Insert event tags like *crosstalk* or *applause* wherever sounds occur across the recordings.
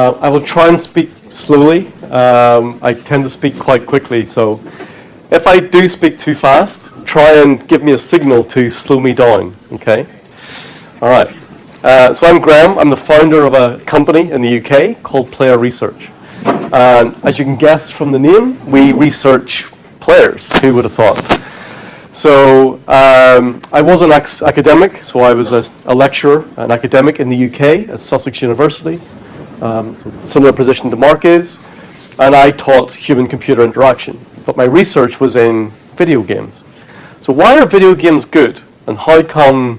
Uh, I will try and speak slowly. Um, I tend to speak quite quickly, so if I do speak too fast, try and give me a signal to slow me down, okay? All right. Uh, so I'm Graham. I'm the founder of a company in the UK called Player Research. As you can guess from the name, we research players. Who would have thought? So um, I was an academic, so I was a, a, lecturer, an academic in the UK at Sussex University, um, similar position to Mark is, and I taught human-computer interaction. But my research was in video games. So why are video games good, and how come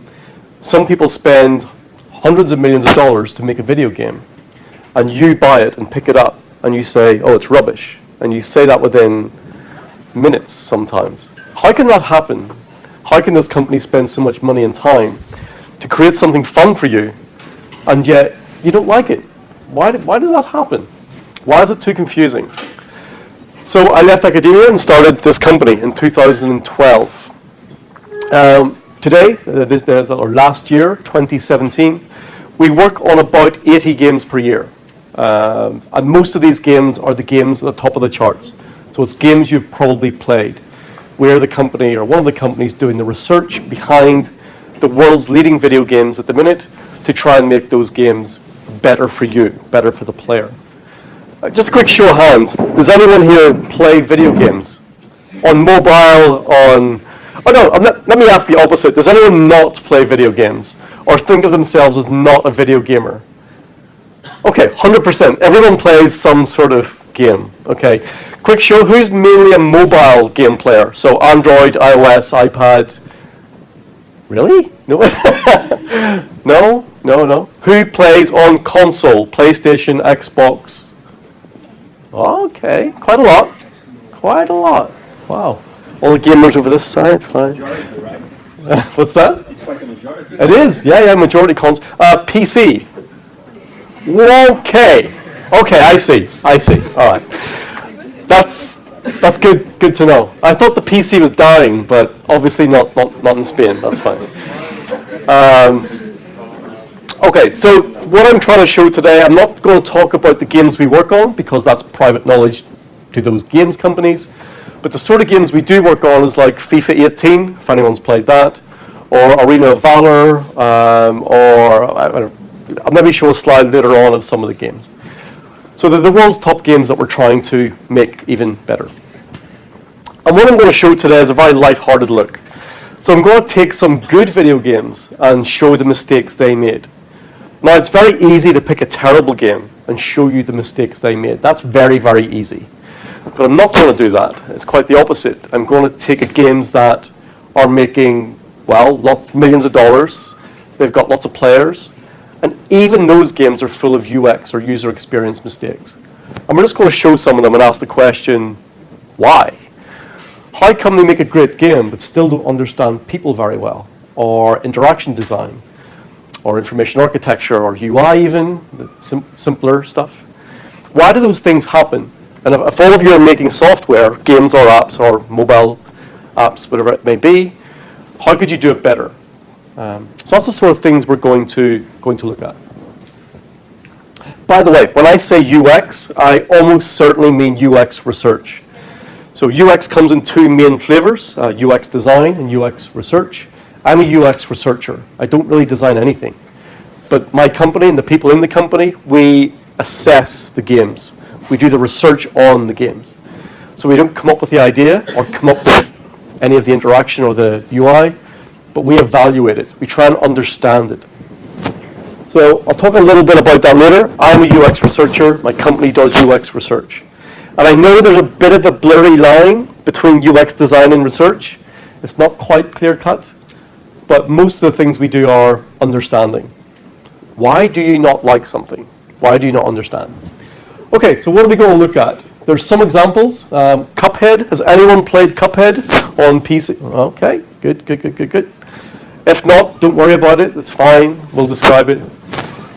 some people spend hundreds of millions of dollars to make a video game, and you buy it and pick it up, and you say, oh, it's rubbish, and you say that within minutes sometimes. How can that happen? How can this company spend so much money and time to create something fun for you, and yet you don't like it? Why, why does that happen? Why is it too confusing? So I left academia and started this company in 2012. Um, today, uh, this, uh, or last year, 2017, we work on about 80 games per year. Um, and most of these games are the games at the top of the charts. So it's games you've probably played we're the company, or one of the companies, doing the research behind the world's leading video games at the minute to try and make those games better for you, better for the player. Uh, just a quick show of hands. Does anyone here play video games? On mobile, on... Oh no, not, let me ask the opposite. Does anyone not play video games? Or think of themselves as not a video gamer? Okay, 100%. Everyone plays some sort of game, okay? Quick show, who's mainly a mobile game player? So Android, iOS, iPad. Really? No? *laughs* no? No, no. Who plays on console? PlayStation, Xbox? Okay, quite a lot. Quite a lot. Wow. All the gamers over this side, fine. *laughs* What's that? It is, yeah, yeah, majority cons. Uh, PC. Okay. Okay, I see, I see, all right that's that's good good to know. I thought the PC was dying, but obviously not not, not in Spain. That's fine. Um, okay, so what I'm trying to show today, I'm not going to talk about the games we work on because that's private knowledge to those games companies. But the sort of games we do work on is like FIFA 18, if anyone's played that, or Arena of Valor, um, or I'll maybe show a slide later on of some of the games. So they're the world's top games that we're trying to make even better. And what I'm going to show today is a very light-hearted look. So I'm going to take some good video games and show the mistakes they made. Now it's very easy to pick a terrible game and show you the mistakes they made. That's very, very easy. But I'm not going to do that. It's quite the opposite. I'm going to take games that are making, well, lots, millions of dollars. They've got lots of players. And even those games are full of UX or user experience mistakes. And we're just going to show some of them and ask the question, why? How come they make a great game but still don't understand people very well, or interaction design, or information architecture, or UI even, the sim simpler stuff? Why do those things happen? And if, if all of you are making software, games or apps or mobile apps, whatever it may be, how could you do it better? Um, so that's the sort of things we're going to, going to look at. By the way, when I say UX, I almost certainly mean UX research. So UX comes in two main flavors, uh, UX design and UX research. I'm a UX researcher. I don't really design anything. But my company and the people in the company, we assess the games. We do the research on the games. So we don't come up with the idea or come up with any of the interaction or the UI but we evaluate it. We try and understand it. So I'll talk a little bit about that later. I'm a UX researcher. My company does UX research. And I know there's a bit of a blurry line between UX design and research. It's not quite clear cut, but most of the things we do are understanding. Why do you not like something? Why do you not understand? Okay, so what are we going to look at? There's some examples. Um, Cuphead. Has anyone played Cuphead on PC? Okay, good, good, good, good, good. If not, don't worry about it. It's fine. We'll describe it.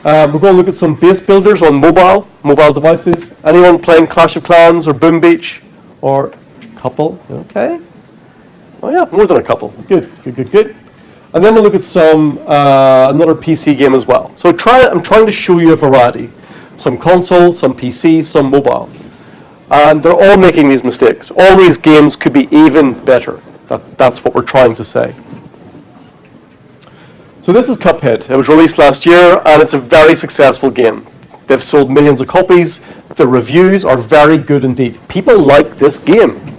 Uh, we're going to look at some base builders on mobile, mobile devices. Anyone playing Clash of Clans or Boom Beach? Or couple? Okay. Oh yeah, more than a couple. Good, good, good, good. And then we'll look at some, uh, another PC game as well. So try, I'm trying to show you a variety. Some console, some PC, some mobile. And they're all making these mistakes. All these games could be even better. That, that's what we're trying to say. So this is Cuphead. It was released last year, and it's a very successful game. They've sold millions of copies. The reviews are very good indeed. People like this game.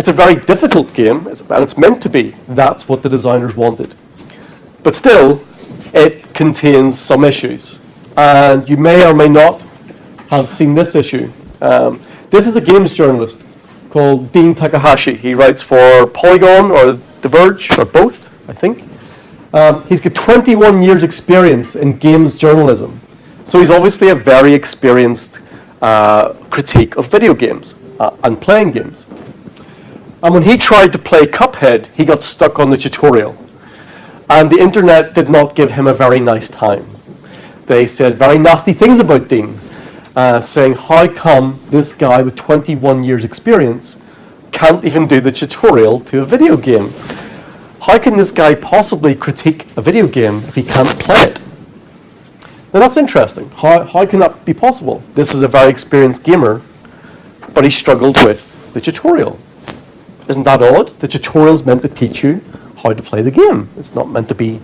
It's a very difficult game, and it's meant to be. That's what the designers wanted. But still, it contains some issues. And you may or may not have seen this issue. Um, this is a games journalist called Dean Takahashi. He writes for Polygon or The Verge, or both, I think. Um, he's got 21 years experience in games journalism. So he's obviously a very experienced uh, critique of video games uh, and playing games. And when he tried to play Cuphead, he got stuck on the tutorial. And the internet did not give him a very nice time. They said very nasty things about Dean, uh, saying, how come this guy with 21 years experience can't even do the tutorial to a video game? How can this guy possibly critique a video game if he can't play it? Now that's interesting. How, how can that be possible? This is a very experienced gamer, but he struggled with the tutorial. Isn't that odd? The tutorial is meant to teach you how to play the game. It's not meant to be,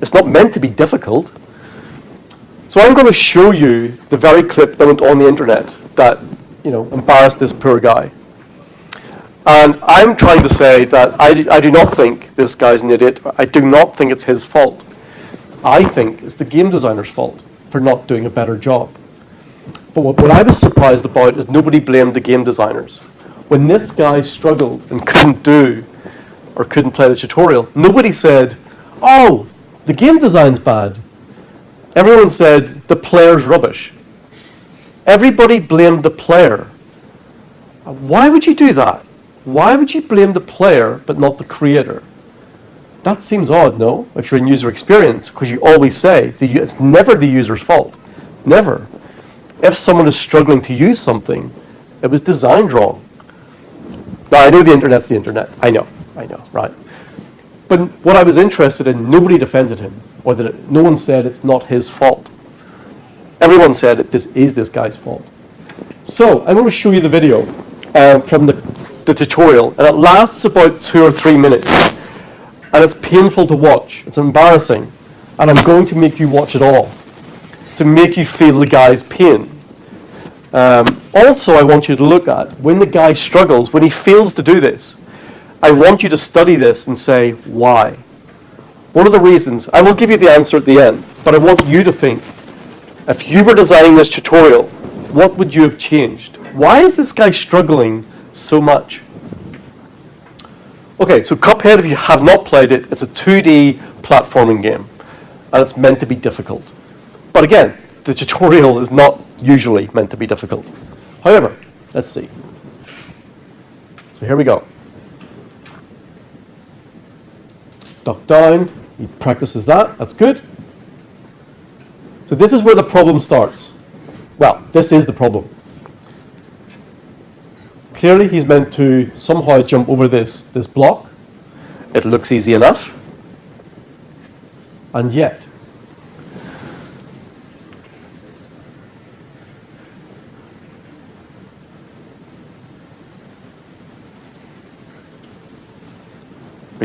it's not meant to be difficult. So I'm going to show you the very clip that went on the internet that, you know, embarrassed this poor guy. And I'm trying to say that I do, I do not think this guy's an idiot. I do not think it's his fault. I think it's the game designer's fault for not doing a better job. But what, what I was surprised about is nobody blamed the game designers. When this guy struggled and couldn't do or couldn't play the tutorial, nobody said, oh, the game design's bad. Everyone said, the player's rubbish. Everybody blamed the player. Why would you do that? Why would you blame the player but not the creator? That seems odd, no? If you're in user experience, because you always say the, it's never the user's fault. Never. If someone is struggling to use something, it was designed wrong. Now, I know the internet's the internet. I know. I know, right? But what I was interested in, nobody defended him, or that it, no one said it's not his fault. Everyone said this is this guy's fault. So I'm going to show you the video uh, from the, the tutorial, and it lasts about two or three minutes and it's painful to watch. It's embarrassing. And I'm going to make you watch it all to make you feel the guy's pain. Um, also, I want you to look at when the guy struggles, when he fails to do this, I want you to study this and say, why? What are the reasons? I will give you the answer at the end, but I want you to think, if you were designing this tutorial, what would you have changed? Why is this guy struggling so much? Okay, so Cuphead, if you have not played it, it's a 2D platforming game, and it's meant to be difficult. But again, the tutorial is not usually meant to be difficult. However, let's see. So here we go. Duck down, he practices that, that's good. So this is where the problem starts. Well, this is the problem. Clearly, he's meant to somehow jump over this, this block. It looks easy enough. And yet,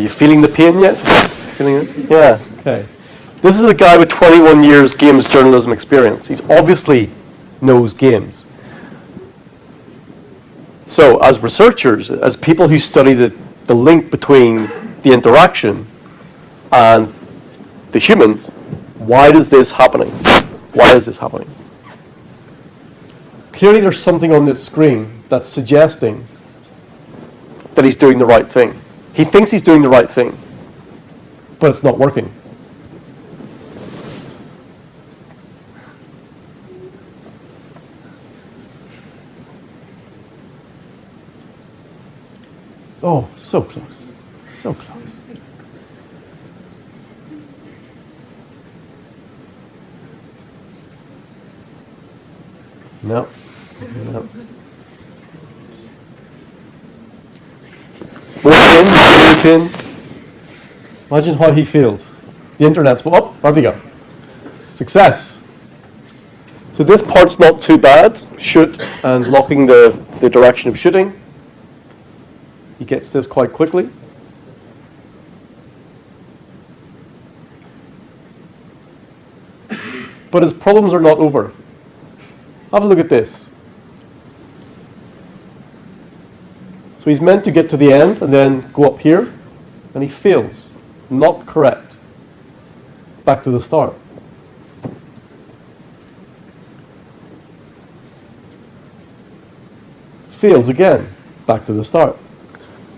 you feeling the pain yet? Feeling it? Yeah, okay. This is a guy with 21 years games journalism experience. He's obviously knows games. So as researchers, as people who study the, the link between the interaction and the human, why is this happening? Why is this happening? Clearly there's something on this screen that's suggesting that he's doing the right thing. He thinks he's doing the right thing, but it's not working. Oh, so close. So close. No. No. Walk in, in. Imagine how he feels. The internet's, oh, there we go. Success. So this part's not too bad. Shoot and locking the, the direction of shooting. He gets this quite quickly. But his problems are not over. Have a look at this. So he's meant to get to the end and then go up here, and he fails. Not correct. Back to the start. Fails again. Back to the start.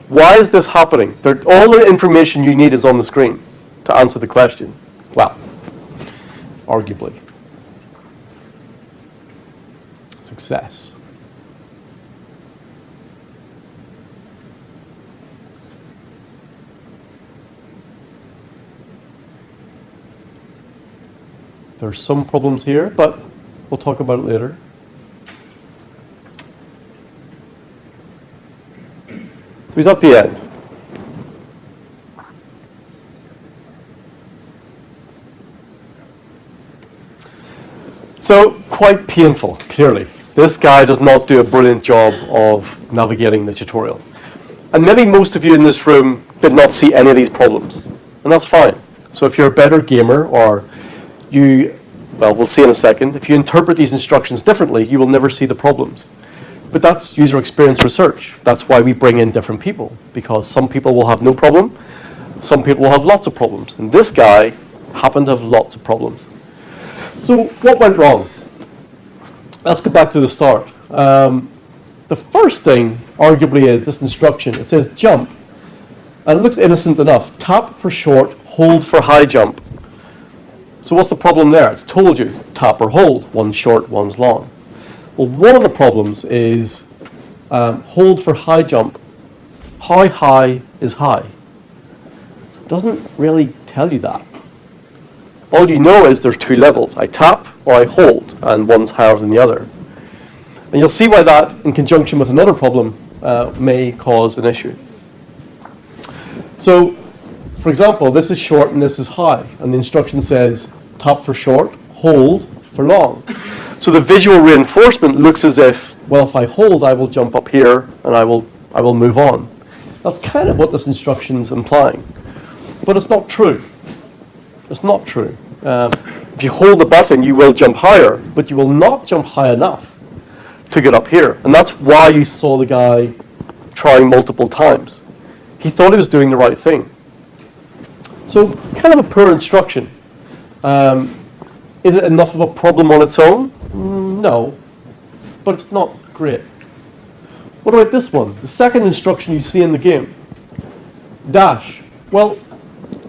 Why is this happening? All the information you need is on the screen to answer the question. Well, arguably. Success. There's some problems here, but we'll talk about it later. So he's at the end. So, quite painful, clearly. This guy does not do a brilliant job of navigating the tutorial. And maybe most of you in this room did not see any of these problems. And that's fine. So if you're a better gamer or you, well, we'll see in a second, if you interpret these instructions differently, you will never see the problems. But that's user experience research. That's why we bring in different people, because some people will have no problem, some people will have lots of problems. And this guy happened to have lots of problems. So what went wrong? Let's go back to the start. Um, the first thing, arguably, is this instruction. It says jump. And it looks innocent enough. Tap for short, hold for high jump. So what's the problem there? It's told you, tap or hold. One's short, one's long. Well, one of the problems is um, hold for high jump. How high is high? Doesn't really tell you that. All you know is there's two levels. I tap or I hold, and one's higher than the other. And you'll see why that, in conjunction with another problem, uh, may cause an issue. So, for example, this is short and this is high, and the instruction says tap for short, hold for long. So the visual reinforcement looks as if, well, if I hold, I will jump up here and I will, I will move on. That's kind of what this instruction is implying. But it's not true. It's not true. Uh, if you hold the button, you will jump higher, but you will not jump high enough to get up here. And that's why you saw the guy trying multiple times. He thought he was doing the right thing. So, kind of a poor instruction. Um, is it enough of a problem on its own? Mm, no, but it's not great. What about this one? The second instruction you see in the game. Dash. Well,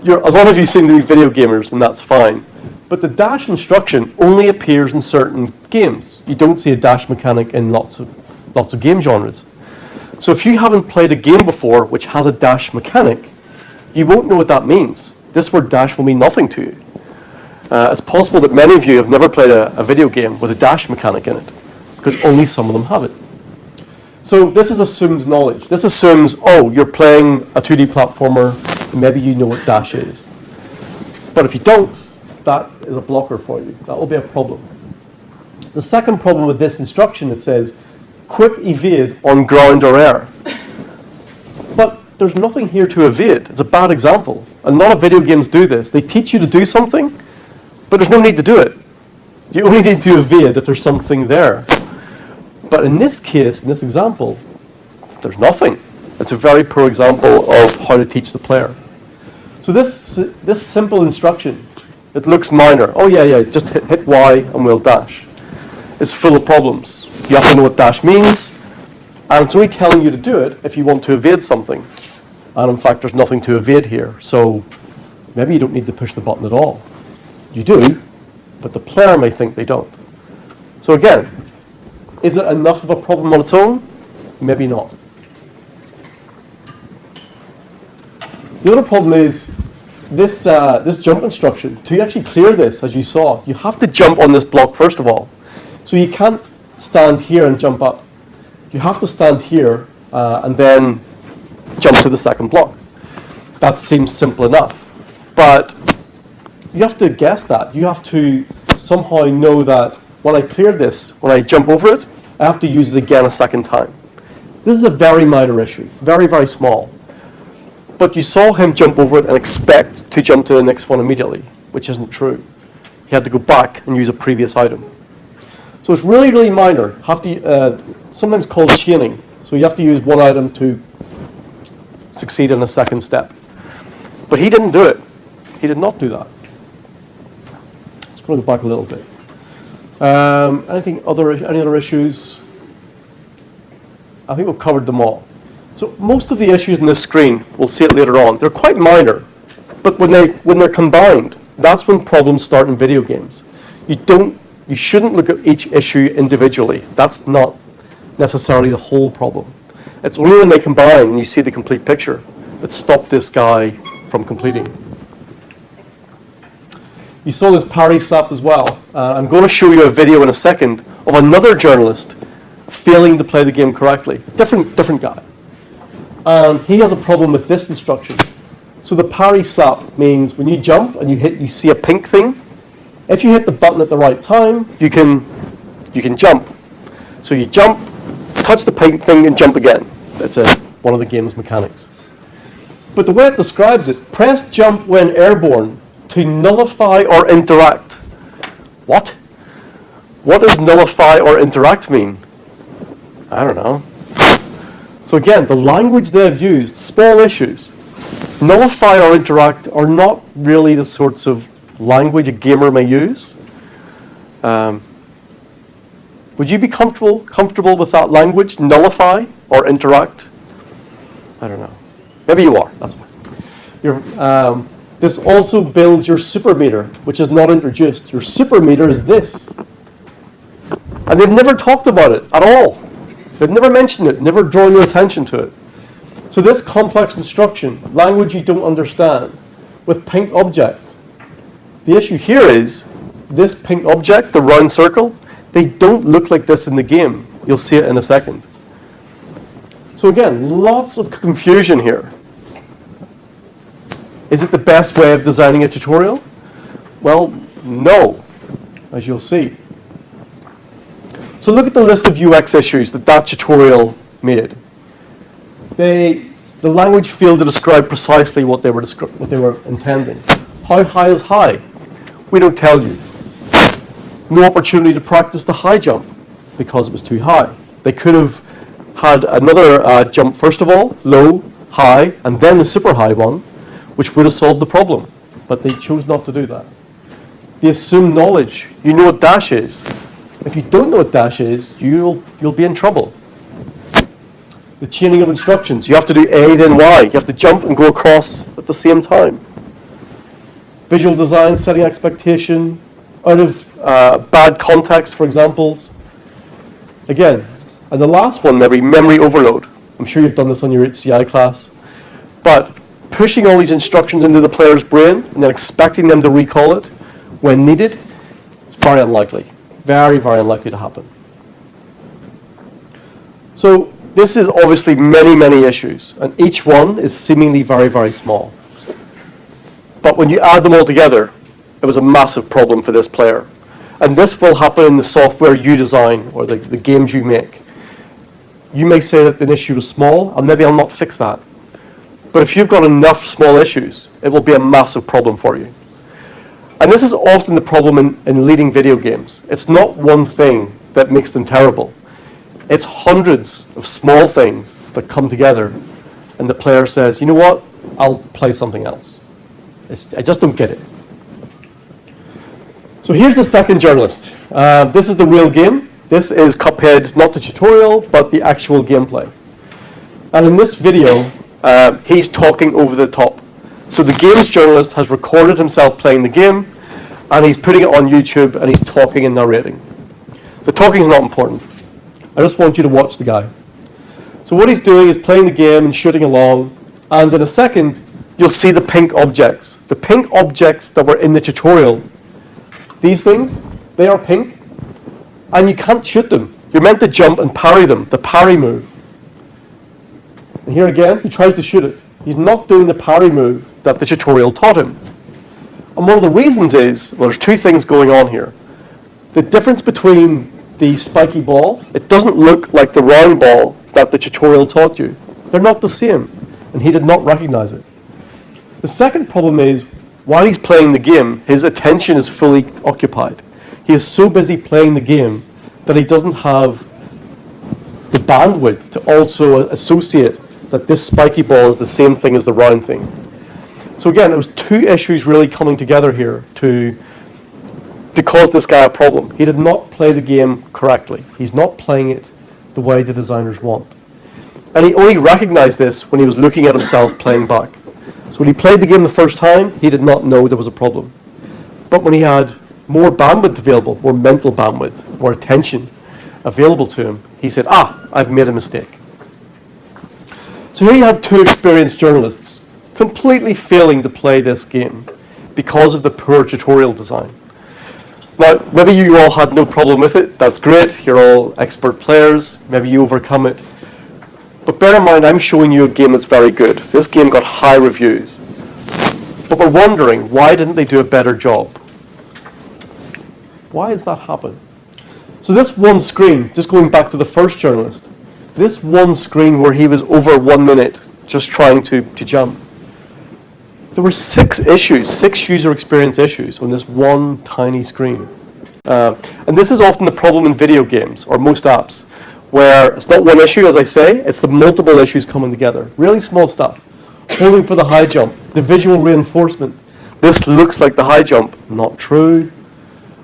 a lot of you seem to be video gamers, and that's fine. But the dash instruction only appears in certain games. You don't see a dash mechanic in lots of, lots of game genres. So if you haven't played a game before which has a dash mechanic, you won't know what that means. This word dash will mean nothing to you. Uh, it's possible that many of you have never played a, a video game with a dash mechanic in it, because only some of them have it. So this is assumed knowledge. This assumes, oh, you're playing a 2D platformer, maybe you know what dash is. But if you don't, that is a blocker for you. That will be a problem. The second problem with this instruction, it says, quick evade on ground or air. But there's nothing here to evade. It's a bad example. A lot of video games do this. They teach you to do something, but there's no need to do it. You only need to evade if there's something there. But in this case, in this example, there's nothing. It's a very poor example of how to teach the player. So this, this simple instruction, it looks minor. Oh yeah, yeah, just hit, hit Y and we'll dash. It's full of problems. You have to know what dash means, and it's only telling you to do it if you want to evade something. And in fact, there's nothing to evade here. So maybe you don't need to push the button at all. You do, but the player may think they don't. So again, is it enough of a problem on its own? Maybe not. The other problem is this, uh, this jump instruction. To actually clear this, as you saw, you have to jump on this block first of all. So you can't stand here and jump up. You have to stand here uh, and then jump to the second block. That seems simple enough. But you have to guess that. You have to somehow know that when I clear this, when I jump over it, I have to use it again a second time. This is a very minor issue, very, very small. But you saw him jump over it and expect to jump to the next one immediately, which isn't true. He had to go back and use a previous item. So it's really, really minor. Have to, uh, sometimes called chaining. So you have to use one item to succeed in a second step. But he didn't do it. He did not do that. Let's go back a little bit. Um, anything other, any other issues? I think we've covered them all. So most of the issues in this screen, we'll see it later on, they're quite minor. But when, they, when they're combined, that's when problems start in video games. You, don't, you shouldn't look at each issue individually. That's not necessarily the whole problem. It's only when they combine and you see the complete picture that stop this guy from completing. You saw this parry slap as well. Uh, I'm going to show you a video in a second of another journalist failing to play the game correctly. Different, different guy. And he has a problem with this instruction. So the parry slap means when you jump and you hit, you see a pink thing. If you hit the button at the right time, you can, you can jump. So you jump, touch the pink thing, and jump again. That's a, one of the game's mechanics. But the way it describes it, press jump when airborne to nullify or interact. What? What does nullify or interact mean? I don't know. So again, the language they've used, small issues. Nullify or interact are not really the sorts of language a gamer may use. Um, would you be comfortable comfortable with that language, nullify or interact? I don't know. Maybe you are. That's fine. Um, this also builds your super meter, which is not introduced. Your super meter is this. And they've never talked about it at all. They've never mentioned it, never drawn your attention to it. So this complex instruction, language you don't understand, with pink objects. The issue here is this pink object, the round circle, they don't look like this in the game. You'll see it in a second. So again, lots of confusion here. Is it the best way of designing a tutorial? Well, no, as you'll see. So look at the list of UX issues that that tutorial made. They, the language failed to describe precisely what they, were what they were intending. How high is high? We don't tell you. No opportunity to practice the high jump because it was too high. They could have had another uh, jump first of all, low, high, and then the super high one, which would have solved the problem. But they chose not to do that. They assume knowledge. You know what dash is. If you don't know what dash is, you'll, you'll be in trouble. The chaining of instructions. You have to do A, then Y. You have to jump and go across at the same time. Visual design, setting expectation, out of uh, bad context for examples. Again, and the last one, maybe memory overload. I'm sure you've done this on your HCI class. But pushing all these instructions into the player's brain and then expecting them to recall it when needed, it's very unlikely. Very, very unlikely to happen. So this is obviously many, many issues, and each one is seemingly very, very small. But when you add them all together, it was a massive problem for this player. And this will happen in the software you design or the, the games you make. You may say that the issue is small, and maybe I'll not fix that. But if you've got enough small issues, it will be a massive problem for you. And this is often the problem in, in leading video games. It's not one thing that makes them terrible. It's hundreds of small things that come together and the player says, you know what, I'll play something else. It's, I just don't get it. So here's the second journalist. Uh, this is the real game. This is Cuphead, not the tutorial, but the actual gameplay. And in this video, uh, he's talking over the top. So the games journalist has recorded himself playing the game, and he's putting it on YouTube, and he's talking and narrating. The talking is not important. I just want you to watch the guy. So what he's doing is playing the game and shooting along, and in a second, you'll see the pink objects. The pink objects that were in the tutorial. These things, they are pink, and you can't shoot them. You're meant to jump and parry them, the parry move. And here again, he tries to shoot it. He's not doing the parry move that the tutorial taught him. And one of the reasons is, well, there's two things going on here. The difference between the spiky ball, it doesn't look like the round ball that the tutorial taught you. They're not the same, and he did not recognize it. The second problem is, while he's playing the game, his attention is fully occupied. He is so busy playing the game that he doesn't have the bandwidth to also associate that this spiky ball is the same thing as the round thing. So again, it was two issues really coming together here to, to cause this guy a problem. He did not play the game correctly. He's not playing it the way the designers want. And he only recognized this when he was looking at himself playing back. So when he played the game the first time, he did not know there was a problem. But when he had more bandwidth available, more mental bandwidth, more attention available to him, he said, ah, I've made a mistake. So here you have two experienced journalists completely failing to play this game because of the poor tutorial design. Now, maybe you all had no problem with it. That's great. You're all expert players. Maybe you overcome it. But bear in mind, I'm showing you a game that's very good. This game got high reviews. But we're wondering, why didn't they do a better job? Why has that happened? So this one screen, just going back to the first journalist, this one screen where he was over one minute just trying to, to jump. There were six issues, six user experience issues on this one tiny screen. Uh, and this is often the problem in video games, or most apps where it's not one issue, as I say, it's the multiple issues coming together. Really small stuff. Holding for the high jump, the visual reinforcement. This looks like the high jump. Not true.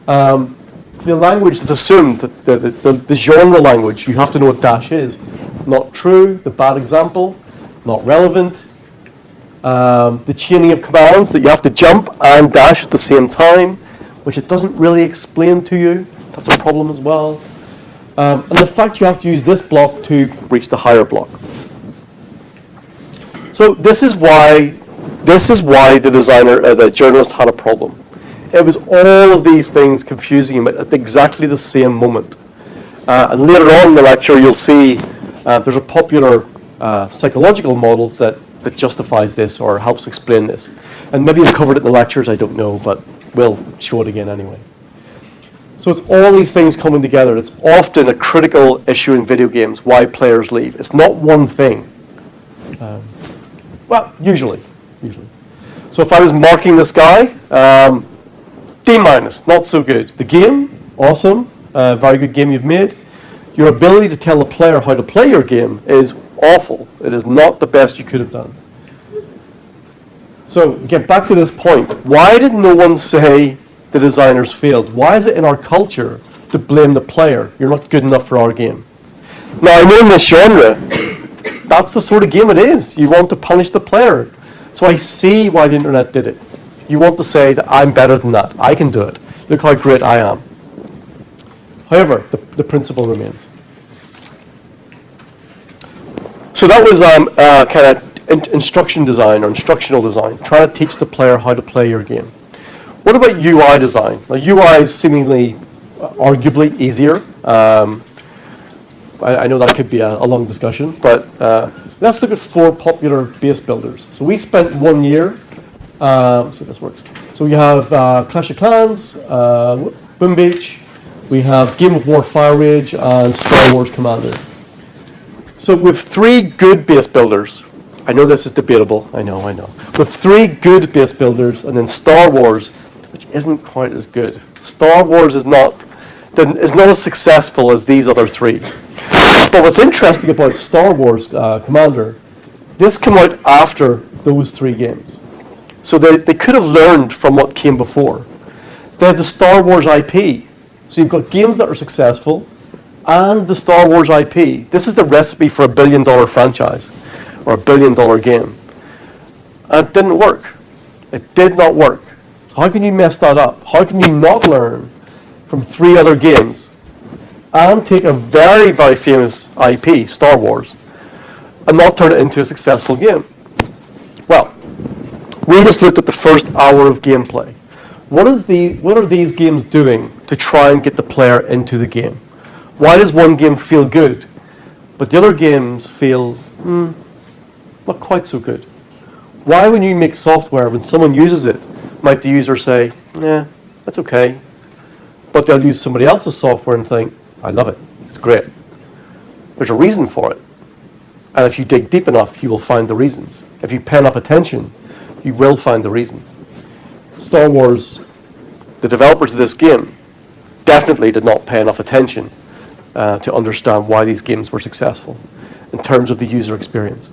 Um, the language that's assumed, the, the, the, the, genre language, you have to know what dash is. Not true. The bad example, not relevant. Um, the chaining of commands that you have to jump and dash at the same time, which it doesn't really explain to you. That's a problem as well. Um, and the fact you have to use this block to reach the higher block. So this is why this is why the designer, uh, the journalist had a problem. It was all of these things confusing him at exactly the same moment. Uh, and later on in the lecture, you'll see uh, there's a popular uh, psychological model that, that justifies this or helps explain this. And maybe I've covered it in the lectures, I don't know, but we'll show it again anyway. So it's all these things coming together. It's often a critical issue in video games, why players leave. It's not one thing. Um, well, usually, usually. So if I was marking this guy, um, D minus, not so good. The game, awesome, uh, very good game you've made. Your ability to tell a player how to play your game is awful. It is not the best you could have done. So get back to this point. Why did no one say the designers failed? Why is it in our culture to blame the player? You're not good enough for our game. Now, I know in this genre, *coughs* that's the sort of game it is. You want to punish the player. So I see why the internet did it. You want to say that I'm better than that. I can do it. Look how great I am. However, the, the principle remains. So that was um, uh, kind of in instruction design or instructional design, trying to teach the player how to play your game. What about UI design? Now, UI is seemingly, uh, arguably easier. Um, I, I, know that could be a, a long discussion, but uh, let's look at four popular base builders. So we spent one year, uh, if this works. So we have uh, Clash of Clans, uh, Boom Beach, we have Game of War Fire Age, and Star Wars Commander. So with three good base builders, I know this is debatable, I know, I know. With three good base builders, and then Star Wars, which isn't quite as good. Star Wars is not, is not as successful as these other three. But what's interesting about Star Wars uh, Commander, this came out after those three games. So they, they could have learned from what came before. They have the Star Wars IP. So you've got games that are successful and the Star Wars IP. This is the recipe for a billion dollar franchise or a billion dollar game. And it didn't work. It did not work. How can you mess that up? How can you not learn from three other games and take a very, very famous IP, Star Wars, and not turn it into a successful game? Well, we just looked at the first hour of gameplay. What, is the, what are these games doing to try and get the player into the game? Why does one game feel good, but the other games feel mm, not quite so good? Why, when you make software, when someone uses it, might the user say, yeah, that's okay. but they'll use somebody else's software and think, I love it, it's great. There's a reason for it. And if you dig deep enough, you will find the reasons. If you pay enough attention, you will find the reasons. Star Wars, the developers of this game, definitely did not pay enough attention uh, to understand why these games were successful in terms of the user experience.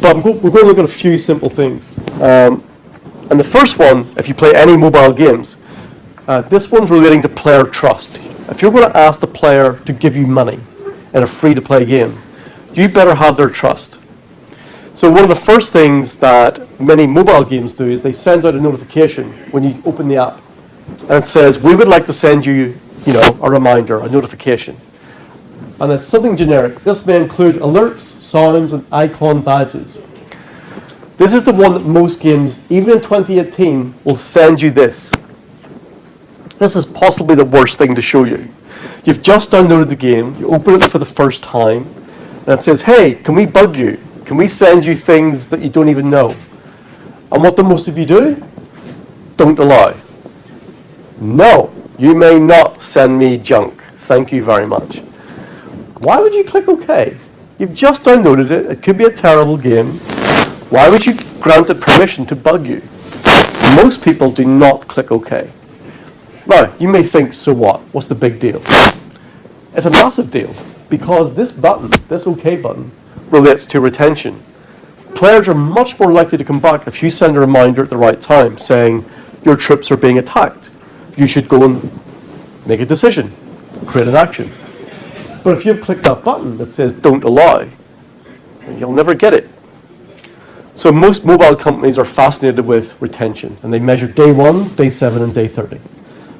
But go- we're going to look at a few simple things. Um, and the first one, if you play any mobile games, uh, this one's relating to player trust. If you're going to ask the player to give you money in a free-to-play game, you better have their trust. So one of the first things that many mobile games do is they send out a notification when you open the app, and it says, "We would like to send you, you know, a reminder, a notification." And it's something generic. This may include alerts, sounds, and icon badges. This is the one that most games, even in 2018, will send you this. This is possibly the worst thing to show you. You've just downloaded the game, you open it for the first time, and it says, hey, can we bug you? Can we send you things that you don't even know? And what do most of you do? Don't allow. No, you may not send me junk. Thank you very much. Why would you click OK? You've just downloaded it. It could be a terrible game. Why would you grant it permission to bug you? Most people do not click OK. Now, you may think, so what? What's the big deal? It's a massive deal because this button, this OK button, relates to retention. Players are much more likely to come back if you send a reminder at the right time saying your troops are being attacked. You should go and make a decision, create an action. But if you've clicked that button that says don't allow, you'll never get it. So most mobile companies are fascinated with retention and they measure day one, day seven, and day 30.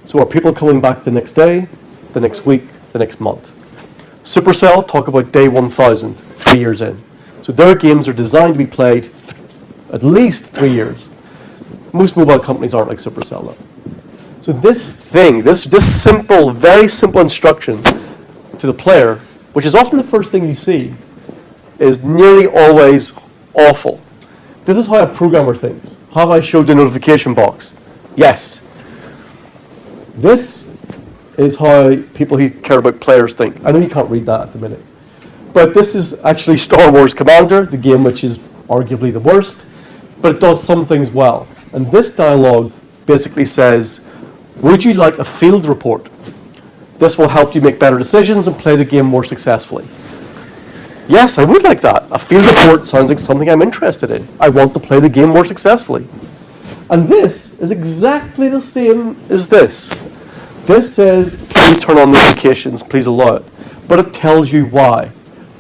So are people coming back the next day, the next week, the next month? Supercell talk about day 1000, three years in. So their games are designed to be played at least three years. Most mobile companies aren't like Supercell though. So this thing, this, this simple, very simple instruction to the player, which is often the first thing you see, is nearly always awful. This is how a programmer thinks. Have I showed the notification box? Yes. This is how people who care about players think. I know you can't read that at the minute. But this is actually Star Wars Commander, the game which is arguably the worst, but it does some things well. And this dialogue basically says, would you like a field report? This will help you make better decisions and play the game more successfully. Yes, I would like that. A field report sounds like something I'm interested in. I want to play the game more successfully. And this is exactly the same as this. This says, please turn on notifications, please allow it. But it tells you why.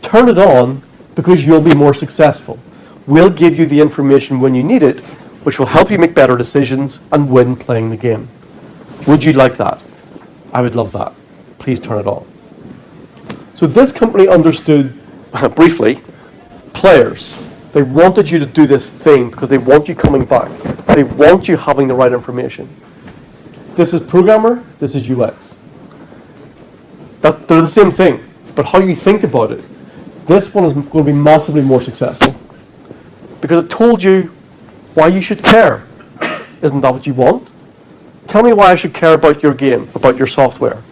Turn it on because you'll be more successful. We'll give you the information when you need it, which will help you make better decisions and win playing the game. Would you like that? I would love that. Please turn it on. So this company understood, *laughs* briefly, players. They wanted you to do this thing because they want you coming back. They want you having the right information. This is programmer, this is UX. That's, they're the same thing, but how you think about it, this one is going to be massively more successful because it told you why you should care. Isn't that what you want? Tell me why I should care about your game, about your software.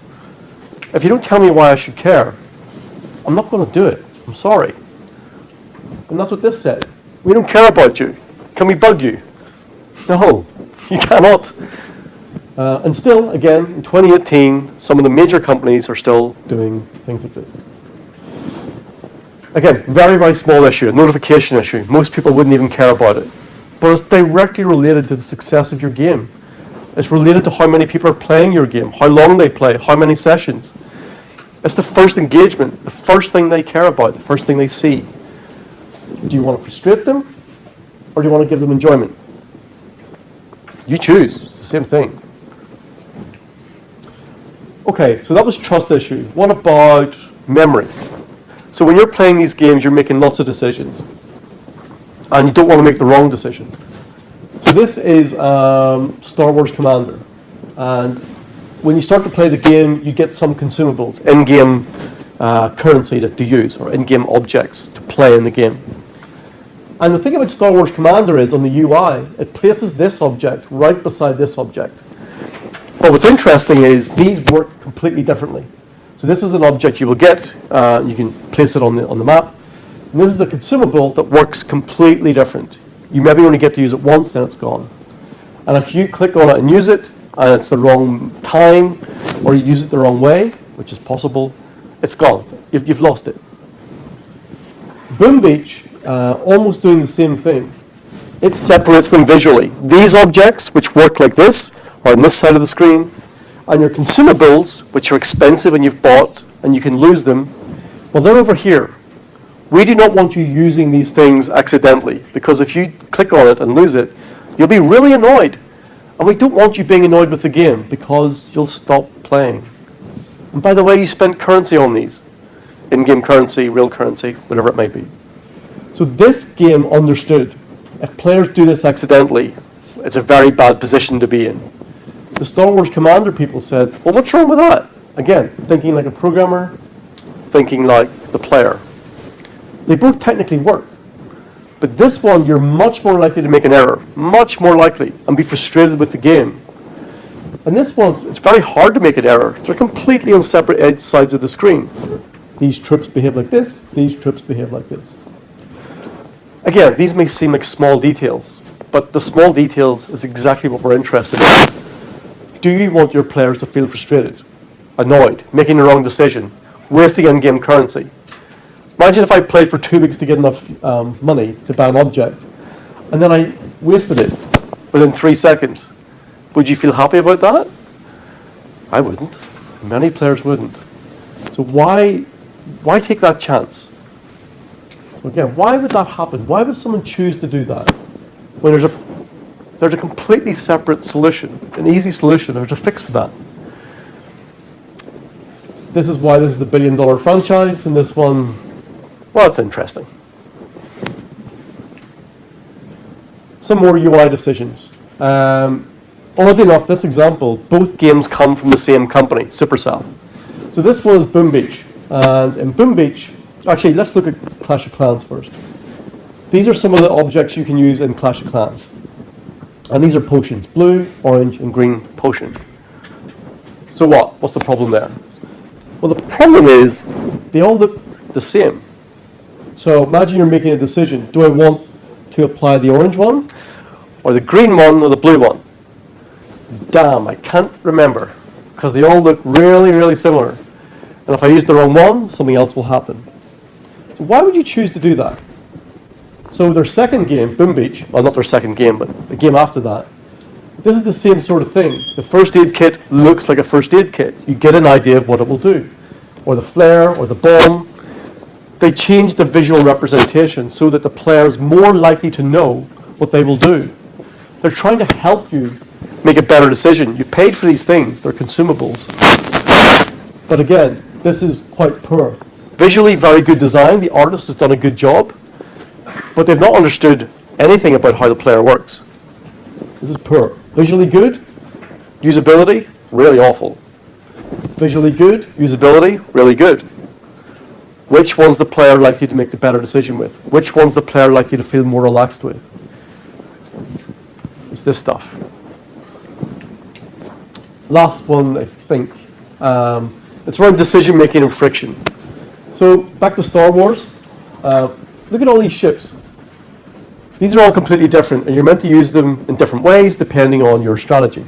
If you don't tell me why I should care, I'm not going to do it. I'm sorry. And that's what this said. We don't care about you. Can we bug you? No, *laughs* you cannot. Uh, and still, again, in 2018, some of the major companies are still doing things like this. Again, very, very small issue, a notification issue. Most people wouldn't even care about it. But it's directly related to the success of your game. It's related to how many people are playing your game, how long they play, how many sessions. It's the first engagement, the first thing they care about, the first thing they see. Do you want to frustrate them or do you want to give them enjoyment? You choose. It's the same thing. Okay, so that was trust issue. What about memory? So when you're playing these games, you're making lots of decisions. And you don't want to make the wrong decision. So this is um, Star Wars Commander. And when you start to play the game, you get some consumables, in-game uh, currency that to use, or in-game objects to play in the game. And the thing about Star Wars Commander is, on the UI, it places this object right beside this object. But what's interesting is these work completely differently. So this is an object you will get, uh, you can place it on the, on the map. And this is a consumable that works completely different. You maybe only get to use it once, then it's gone. And if you click on it and use it, and it's the wrong time, or you use it the wrong way, which is possible, it's gone. You've, you've lost it. Boom Beach, uh, almost doing the same thing. It separates them visually. These objects, which work like this, are on this side of the screen, and your consumables, which are expensive and you've bought, and you can lose them, well, they're over here. We do not want you using these things accidentally, because if you click on it and lose it, you'll be really annoyed. And we don't want you being annoyed with the game, because you'll stop playing. And by the way, you spend currency on these. In-game currency, real currency, whatever it may be. So this game understood, if players do this accidentally, it's a very bad position to be in. The Star Wars Commander people said, well, what's wrong with that? Again, thinking like a programmer, thinking like the player. They both technically work. But this one, you're much more likely to make an error, much more likely, and be frustrated with the game. And this one, it's very hard to make an error. They're completely on separate edge sides of the screen. These troops behave like this, these troops behave like this. Again, these may seem like small details, but the small details is exactly what we're interested in. Do you want your players to feel frustrated, annoyed, making the wrong decision, wasting in-game currency? Imagine if I played for two weeks to get enough um, money to buy an object, and then I wasted it within three seconds. Would you feel happy about that? I wouldn't. Many players wouldn't. So why, why take that chance? Again, why would that happen? Why would someone choose to do that? When there's a, there's a completely separate solution, an easy solution, there's a fix for that. This is why this is a billion dollar franchise, and this one, well, it's interesting. Some more UI decisions. Um, oddly enough, this example, both games come from the same company, Supercell. So this was Boom Beach. And in Boom Beach, actually, let's look at Clash of Clans first. These are some of the objects you can use in Clash of Clans. And these are potions, blue, orange, and green potion. So what? What's the problem there? Well, the problem is they all look the same. So imagine you're making a decision. Do I want to apply the orange one, or the green one, or the blue one? Damn, I can't remember, because they all look really, really similar. And if I use the wrong one, something else will happen. So why would you choose to do that? So their second game, Boom Beach, well not their second game, but the game after that, this is the same sort of thing. The first aid kit looks like a first aid kit. You get an idea of what it will do. Or the flare, or the bomb. They change the visual representation so that the player is more likely to know what they will do. They're trying to help you make a better decision. You paid for these things, they're consumables. But again, this is quite poor. Visually, very good design. The artist has done a good job, but they've not understood anything about how the player works. This is poor. Visually good, usability, really awful. Visually good, usability, really good. Which one's the player likely to make the better decision with? Which one's the player likely to feel more relaxed with? It's this stuff. Last one, I think. Um, it's around decision making and friction. So back to Star Wars. Uh, look at all these ships. These are all completely different, and you're meant to use them in different ways depending on your strategy.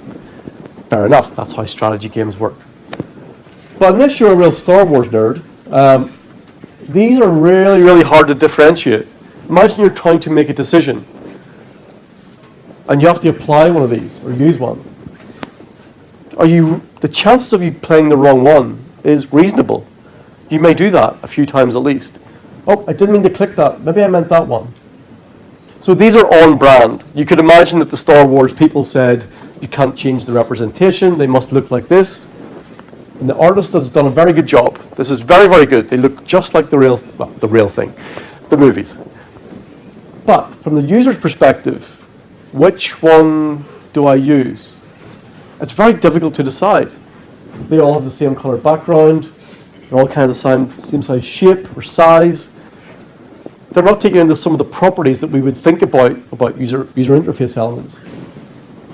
Fair enough, that's how strategy games work. But unless you're a real Star Wars nerd, um, these are really, really hard to differentiate. Imagine you're trying to make a decision, and you have to apply one of these or use one. Are you the chances of you playing the wrong one is reasonable. You may do that a few times at least. Oh, I didn't mean to click that. Maybe I meant that one. So these are on brand. You could imagine that the Star Wars people said, you can't change the representation, they must look like this. And the artist has done a very good job. This is very, very good. They look just like the real, well, the real thing, the movies. But from the user's perspective, which one do I use? It's very difficult to decide. They all have the same color background. They're all kind of the same, same size shape or size. They're not taking into some of the properties that we would think about about user, user interface elements.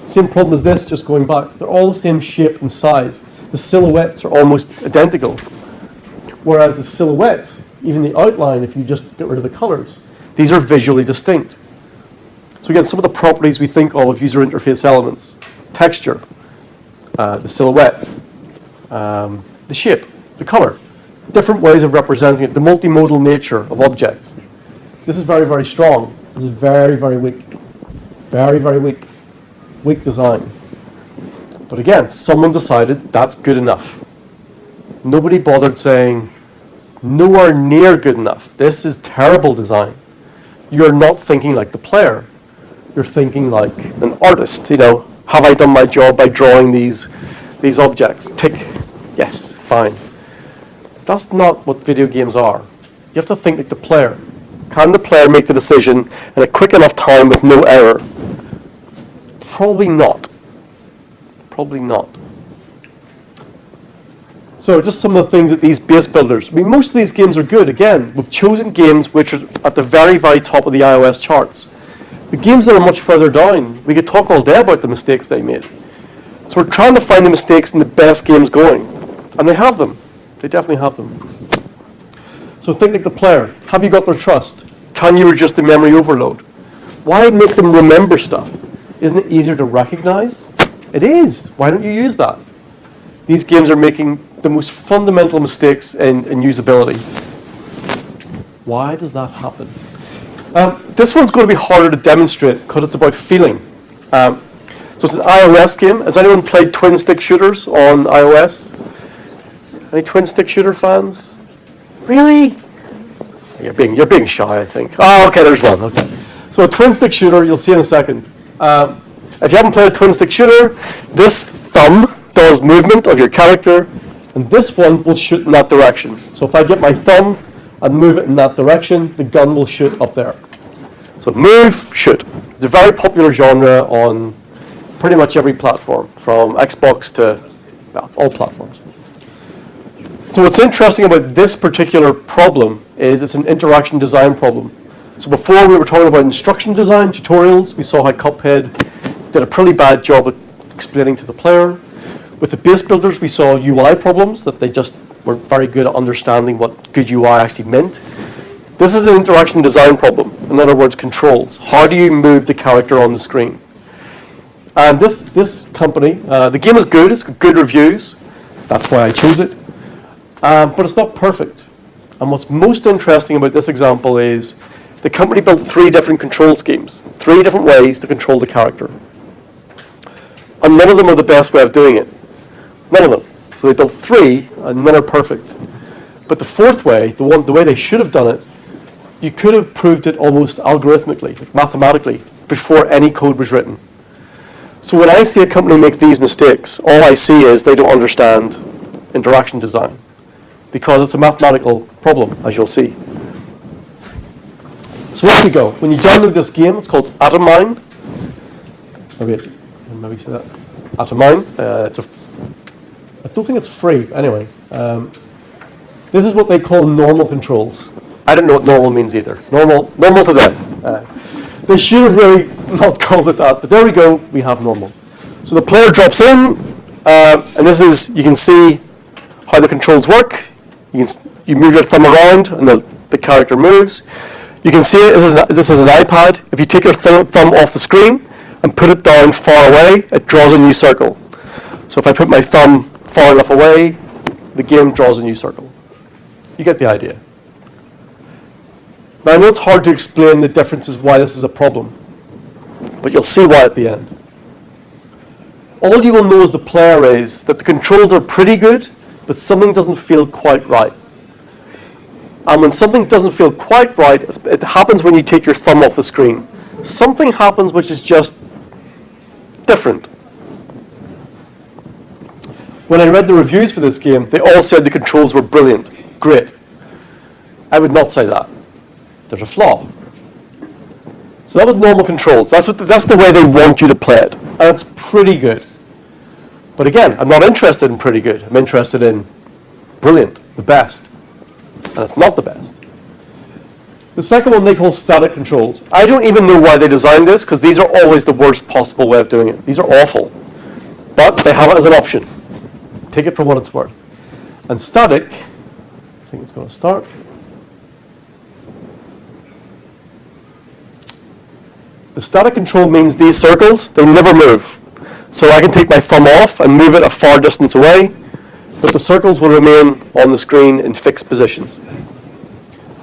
Same problem as this, just going back. They're all the same shape and size. The silhouettes are almost identical. Whereas the silhouettes, even the outline, if you just get rid of the colors, these are visually distinct. So again, some of the properties we think of of user interface elements, texture, uh, the silhouette, um, the shape, the color, different ways of representing it, the multimodal nature of objects. This is very, very strong. This is very, very weak. Very, very weak. Weak design. But again, someone decided that's good enough. Nobody bothered saying, nowhere near good enough. This is terrible design. You're not thinking like the player. You're thinking like an artist, you know, have I done my job by drawing these, these objects? Tick, yes, fine. That's not what video games are. You have to think like the player. Can the player make the decision in a quick enough time with no error? Probably not. Probably not. So just some of the things that these base builders, I mean, most of these games are good. Again, we've chosen games which are at the very, very top of the iOS charts. The games that are much further down, we could talk all day about the mistakes they made. So we're trying to find the mistakes in the best games going. And they have them. They definitely have them. So think like the player. Have you got their trust? Can you reduce the memory overload? Why make them remember stuff? Isn't it easier to recognize? It is. Why don't you use that? These games are making the most fundamental mistakes in, in usability. Why does that happen? Um, this one's going to be harder to demonstrate because it's about feeling. Um, so it's an iOS game. Has anyone played twin stick shooters on iOS? Any twin stick shooter fans? Really? You're being, you're being shy, I think. Oh, okay, there's one. Okay. So a twin stick shooter, you'll see in a second. Um, if you haven't played a twin stick shooter, this thumb does movement of your character, and this one will shoot in that direction. So if I get my thumb and move it in that direction, the gun will shoot up there. So move, shoot. It's a very popular genre on pretty much every platform, from Xbox to well, all platforms. So what's interesting about this particular problem is it's an interaction design problem. So before we were talking about instruction design, tutorials, we saw how Cuphead did a pretty bad job at explaining to the player. With the base builders, we saw UI problems, that they just were very good at understanding what good UI actually meant. This is an interaction design problem. In other words, controls. How do you move the character on the screen? And this, this company, uh, the game is good, it's got good reviews. That's why I chose it. Um, but it's not perfect. And what's most interesting about this example is the company built three different control schemes, three different ways to control the character. And none of them are the best way of doing it. None of them. So they built three, and none are perfect. But the fourth way, the one, the way they should have done it, you could have proved it almost algorithmically, like mathematically, before any code was written. So when I see a company make these mistakes, all I see is they don't understand interaction design because it's a mathematical problem, as you'll see. So off we go. When you download this game, it's called Atomine. Maybe, maybe say that. Atomine. Uh, it's a. I don't think it's free. Anyway, um, this is what they call normal controls. I don't know what normal means either. Normal, normal to them. Uh, they should have really *laughs* not called it that, but there we go. We have normal. So the player drops in, uh, and this is you can see how the controls work. You, can, you move your thumb around and the, the character moves. You can see it, this is, an, this is an iPad. If you take your th thumb off the screen and put it down far away, it draws a new circle. So if I put my thumb far enough away, the game draws a new circle. You get the idea. Now I know it's hard to explain the differences why this is a problem, but you'll see why at the end. All you will know as the player is that the controls are pretty good, but something doesn't feel quite right. And when something doesn't feel quite right, it happens when you take your thumb off the screen. Something happens which is just different. When I read the reviews for this game, they all said the controls were brilliant, great. I would not say that. There's a flaw. So that was normal controls. That's, what the, that's the way they want you to play it. And it's pretty good. But again, I'm not interested in pretty good. I'm interested in brilliant, the best. And it's not the best. The second one they call static controls. I don't even know why they designed this because these are always the worst possible way of doing it. These are awful. But they have it as an option. Take it for what it's worth. And static, I think it's going to start. The static control means these circles, they never move. So I can take my thumb off and move it a far distance away, but the circles will remain on the screen in fixed positions.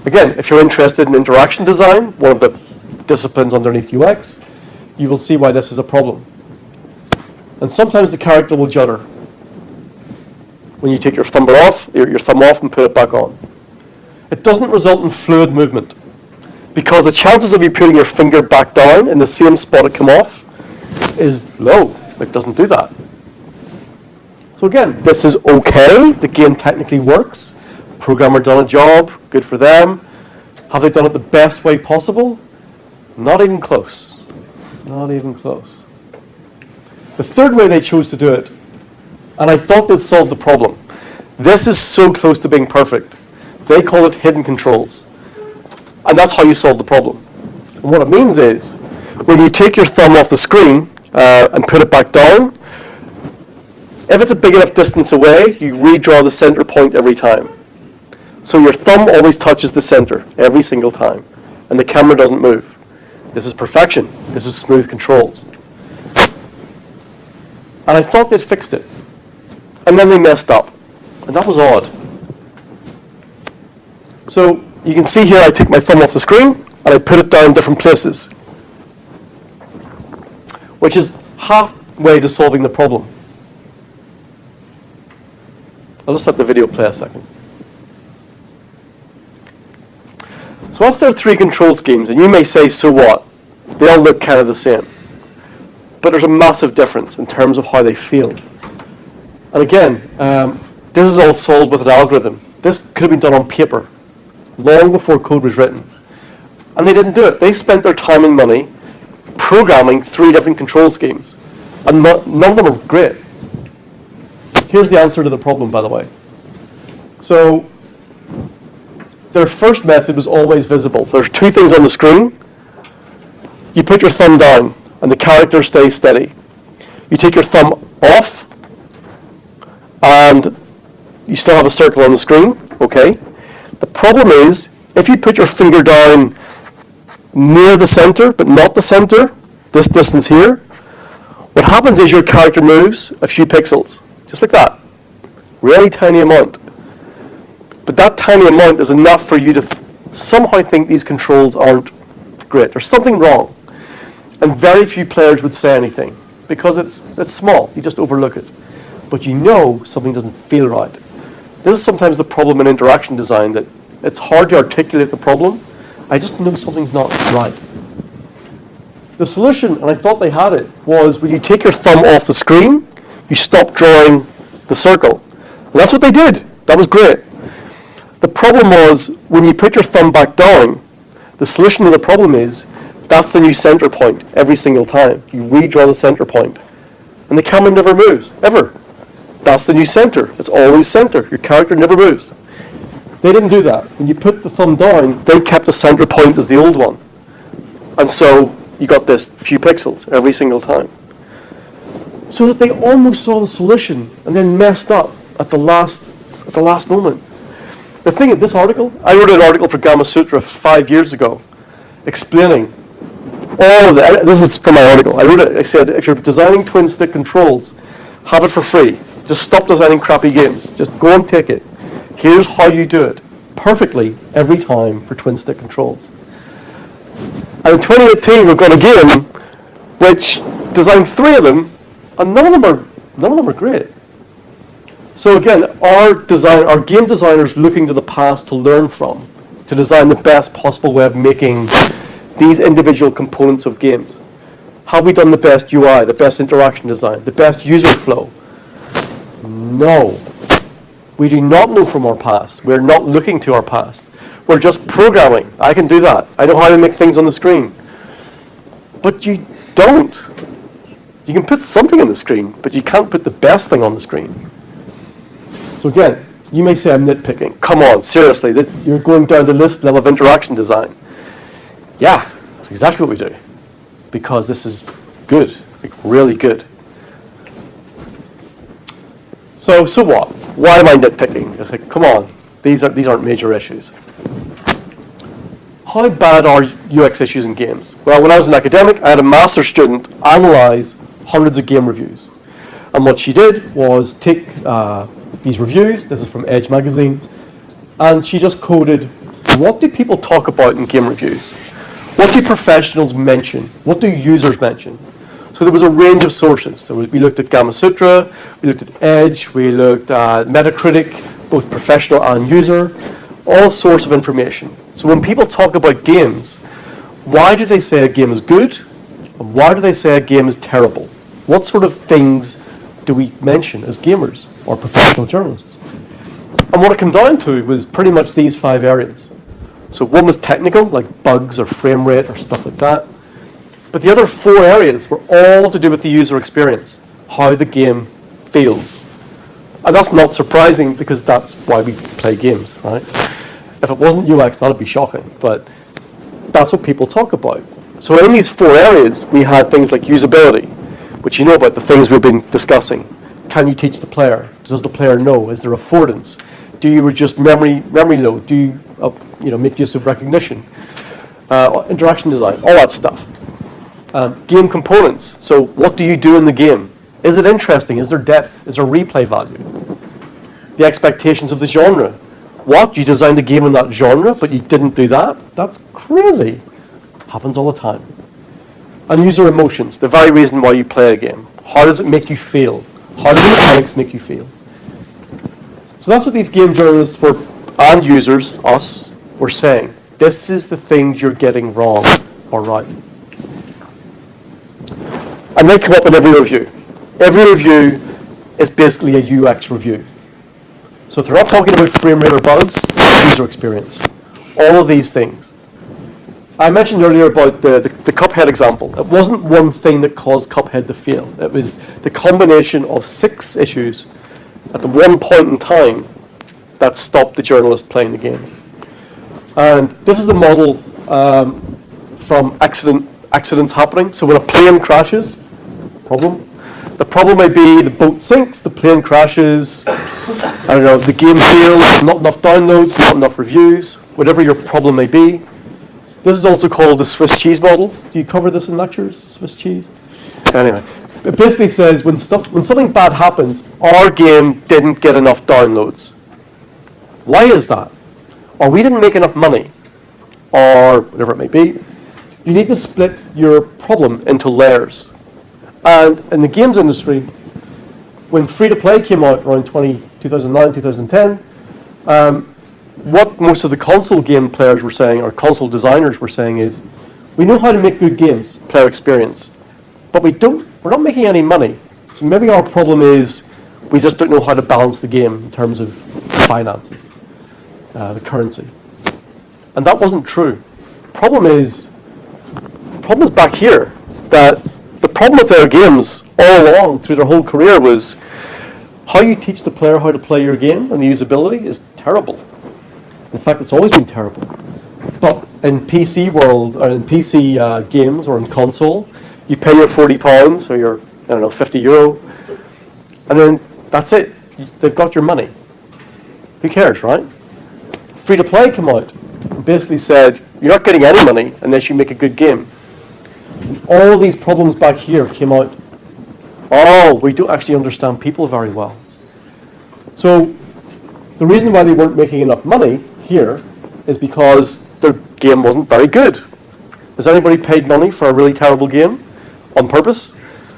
Again, if you're interested in interaction design, one of the disciplines underneath UX, you will see why this is a problem. And sometimes the character will judder when you take your thumb off, your, your thumb off and put it back on. It doesn't result in fluid movement because the chances of you putting your finger back down in the same spot it came off is low. It doesn't do that. So again, this is okay. The game technically works. Programmer done a job. Good for them. Have they done it the best way possible? Not even close. Not even close. The third way they chose to do it, and I thought they'd solve the problem. This is so close to being perfect. They call it hidden controls. And that's how you solve the problem. And what it means is, when you take your thumb off the screen uh, and put it back down, if it's a big enough distance away, you redraw the center point every time. So your thumb always touches the center every single time, and the camera doesn't move. This is perfection. This is smooth controls. And I thought they'd fixed it. And then they messed up. And that was odd. So you can see here I take my thumb off the screen and I put it down different places, which is halfway to solving the problem. I'll just let the video play a second. So once there are three control schemes, and you may say, so what? They all look kind of the same. But there's a massive difference in terms of how they feel. And again, um, this is all solved with an algorithm. This could have been done on paper long before code was written. And they didn't do it. They spent their time and money programming three different control schemes. And none of them are great. Here's the answer to the problem, by the way. So their first method was always visible. There's two things on the screen. You put your thumb down, and the character stays steady. You take your thumb off, and you still have a circle on the screen, okay? The problem is, if you put your finger down near the center, but not the center, this distance here, what happens is your character moves a few pixels, just like that. Really tiny amount. But that tiny amount is enough for you to somehow think these controls aren't great. There's something wrong. And very few players would say anything because it's, it's small. You just overlook it. But you know something doesn't feel right. This is sometimes the problem in interaction design that it's hard to articulate the problem. I just know something's not right. The solution, and I thought they had it, was when you take your thumb off the screen, you stop drawing the circle. And that's what they did. That was great. The problem was when you put your thumb back down, the solution to the problem is that's the new center point every single time. You redraw the center point. And the camera never moves, ever. That's the new center. It's always center. Your character never moves. They didn't do that. When you put the thumb down, they kept the center point as the old one. And so you got this few pixels every single time. So that they almost saw the solution and then messed up at the last at the last moment. The thing in this article, I wrote an article for Gamasutra five years ago explaining all of that. This is from my article. I wrote it, I said, if you're designing twin stick controls, have it for free. Just stop designing crappy games. Just go and take it. Here's how you do it perfectly every time for twin stick controls. And in 2018, we've got a game which designed three of them, and none of them are none of them are great. So again, our design, our game designers looking to the past to learn from, to design the best possible way of making these individual components of games. Have we done the best UI, the best interaction design, the best user flow? No. We do not know from our past. We're not looking to our past. We're just programming. I can do that. I know how to make things on the screen. But you don't. You can put something on the screen, but you can't put the best thing on the screen. So again, you may say I'm nitpicking. Come on, seriously, this, you're going down the list level of interaction design. Yeah, that's exactly what we do. Because this is good, like really good. So, so what? Why am I nitpicking? It's like, come on, these, are, these aren't major issues. How bad are UX issues in games? Well, when I was an academic, I had a master student analyze hundreds of game reviews. And what she did was take uh, these reviews, this is from Edge magazine, and she just coded what do people talk about in game reviews? What do professionals mention? What do users mention? So there was a range of sources. We looked at Gamasutra, we looked at Edge, we looked at Metacritic, both professional and user, all sorts of information. So when people talk about games, why do they say a game is good? And why do they say a game is terrible? What sort of things do we mention as gamers or professional journalists? And what it came down to was pretty much these five areas. So one was technical, like bugs or frame rate or stuff like that. But the other four areas were all to do with the user experience, how the game feels. And that's not surprising because that's why we play games, right? If it wasn't UX, that'd be shocking, but that's what people talk about. So in these four areas, we had things like usability, which you know about the things we've been discussing. Can you teach the player? Does the player know? Is there affordance? Do you reduce memory memory load? Do you uh, you know make use of recognition? Uh, interaction design, all that stuff. Um, game components. So what do you do in the game? Is it interesting? Is there depth? Is there replay value? The expectations of the genre. What? You designed a game in that genre, but you didn't do that? That's crazy. Happens all the time. And user emotions, the very reason why you play a game. How does it make you feel? How do the mechanics make you feel? So that's what these game journalists for and users, us, were saying. This is the things you're getting wrong or right. And they come up in every review. Every review is basically a UX review. So if they're not talking about frame rate or bugs, user experience. All of these things. I mentioned earlier about the, the, the, Cuphead example. It wasn't one thing that caused Cuphead to fail. It was the combination of six issues at the one point in time that stopped the journalist playing the game. And this is a model um, from accident, accidents happening. So when a plane crashes, problem. The problem may be the boat sinks, the plane crashes, I don't know, the game fails, not enough downloads, not enough reviews, whatever your problem may be. This is also called the Swiss cheese model. Do you cover this in lectures, Swiss cheese? Anyway, it basically says when stuff when something bad happens, our game didn't get enough downloads. Why is that? Or we didn't make enough money, or whatever it may be. You need to split your problem into layers. And in the games industry, when free-to-play came out around 20, 2009, 2010, um, what most of the console game players were saying, or console designers were saying is, we know how to make good games, player experience, but we don't we're not making any money. So maybe our problem is we just don't know how to balance the game in terms of finances, uh, the currency. And that wasn't true. The Problem is, the problem is back here, that the problem with their games all along through their whole career was how you teach the player how to play your game and the usability is terrible. In fact, it's always been terrible. But in PC world, or in PC uh, games or in console, you pay your 40 pounds or your, I don't know, 50 euro, and then that's it. They've got your money. Who cares, right? Free to play come out basically said, you're not getting any money unless you make a good game. All these problems back here came out. Oh, we don't actually understand people very well. So the reason why they weren't making enough money here is because their game wasn't very good. Has anybody paid money for a really terrible game? on purpose.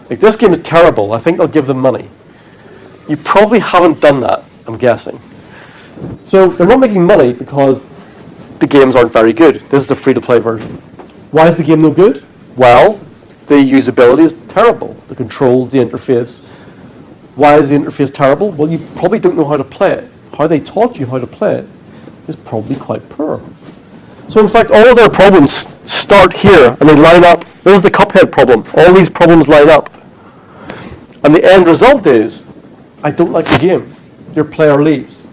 Like, this game is terrible. I think I'll give them money. You probably haven't done that, I'm guessing. So they're not making money because the games aren't very good. This is a free-to-play version. Why is the game no good? Well, the usability is terrible. The controls, the interface. Why is the interface terrible? Well, you probably don't know how to play it. How they taught you how to play it is probably quite poor. So in fact, all of their problems start here and they line up. This is the Cuphead problem. All these problems line up. And the end result is, I don't like the game. Your player leaves.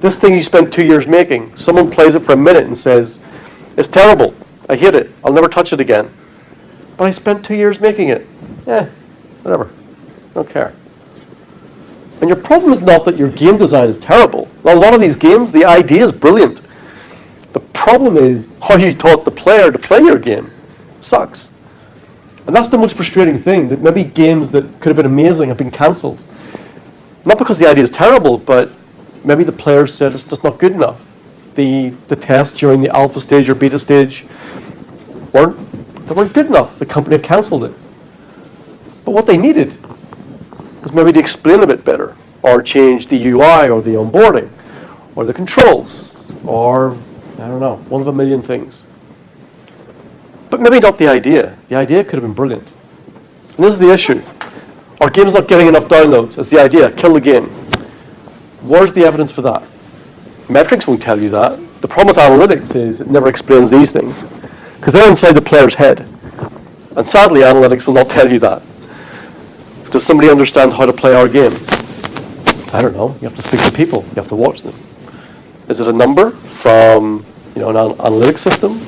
This thing you spent two years making, someone plays it for a minute and says, it's terrible. I hate it. I'll never touch it again. But I spent two years making it. Eh, whatever. Don't care. And your problem is not that your game design is terrible. A lot of these games, the idea is brilliant. The problem is how you taught the player to play your game sucks. And that's the most frustrating thing, that maybe games that could have been amazing have been cancelled. Not because the idea is terrible, but maybe the players said it's just not good enough. The, the tests during the alpha stage or beta stage weren't, they weren't good enough. The company had cancelled it. But what they needed was maybe to explain a bit better, or change the UI or the onboarding, or the controls, or, I don't know, one of a million things. But maybe not the idea. The idea could have been brilliant. And this is the issue. Our game's not getting enough downloads. It's the idea. Kill the game. Where's the evidence for that? Metrics won't tell you that. The problem with analytics is it never explains these things. Because they're inside the player's head. And sadly, analytics will not tell you that. Does somebody understand how to play our game? I don't know. You have to speak to people. You have to watch them. Is it a number from you know, an an analytics system?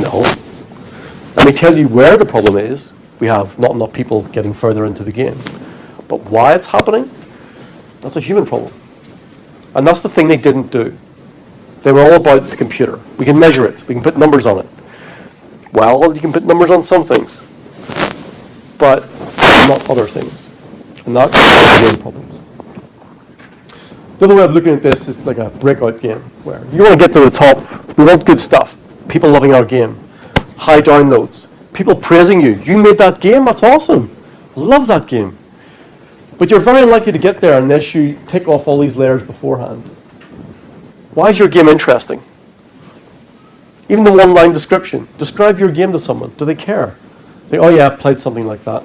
No. Let me tell you where the problem is. We have not enough people getting further into the game. But why it's happening, that's a human problem. And that's the thing they didn't do. They were all about the computer. We can measure it. We can put numbers on it. Well, you can put numbers on some things, but not other things. And that's the main problems. The other way of looking at this is like a breakout game, where you want to get to the top. We want good stuff. People loving our game. High downloads. People praising you. You made that game? That's awesome. Love that game. But you're very unlikely to get there unless you take off all these layers beforehand. Why is your game interesting? Even the one-line description. Describe your game to someone. Do they care? They, oh yeah, I played something like that.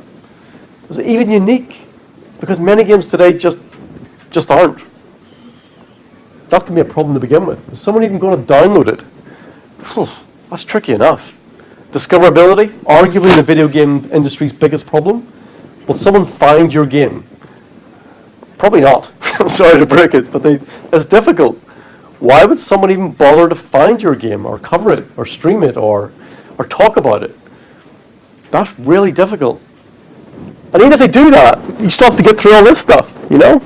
Is it even unique? Because many games today just, just aren't. That can be a problem to begin with. Is someone even going to download it? Phew, that's tricky enough. Discoverability, arguably the video game industry's biggest problem. Will someone find your game? Probably not. *laughs* I'm sorry to break it, but they, it's difficult. Why would someone even bother to find your game or cover it or stream it or, or talk about it? That's really difficult. And even if they do that, you still have to get through all this stuff, you know?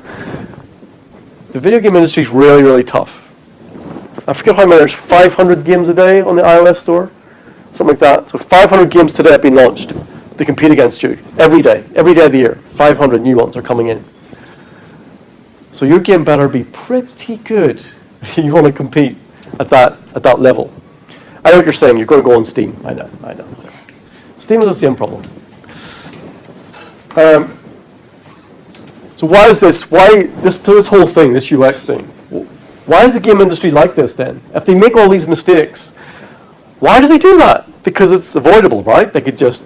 The video game industry is really, really tough. I forget how many, there's 500 games a day on the iOS store, something like that. So 500 games today have been launched to compete against you every day, every day of the year. 500 new ones are coming in. So your game better be pretty good *laughs* you want to compete at that, at that level. I know what you're saying, you're going to go on Steam. I know, I know. Steam has the same problem. Um, so why is this, why, this, to this whole thing, this UX thing, why is the game industry like this then? If they make all these mistakes, why do they do that? Because it's avoidable, right? They could just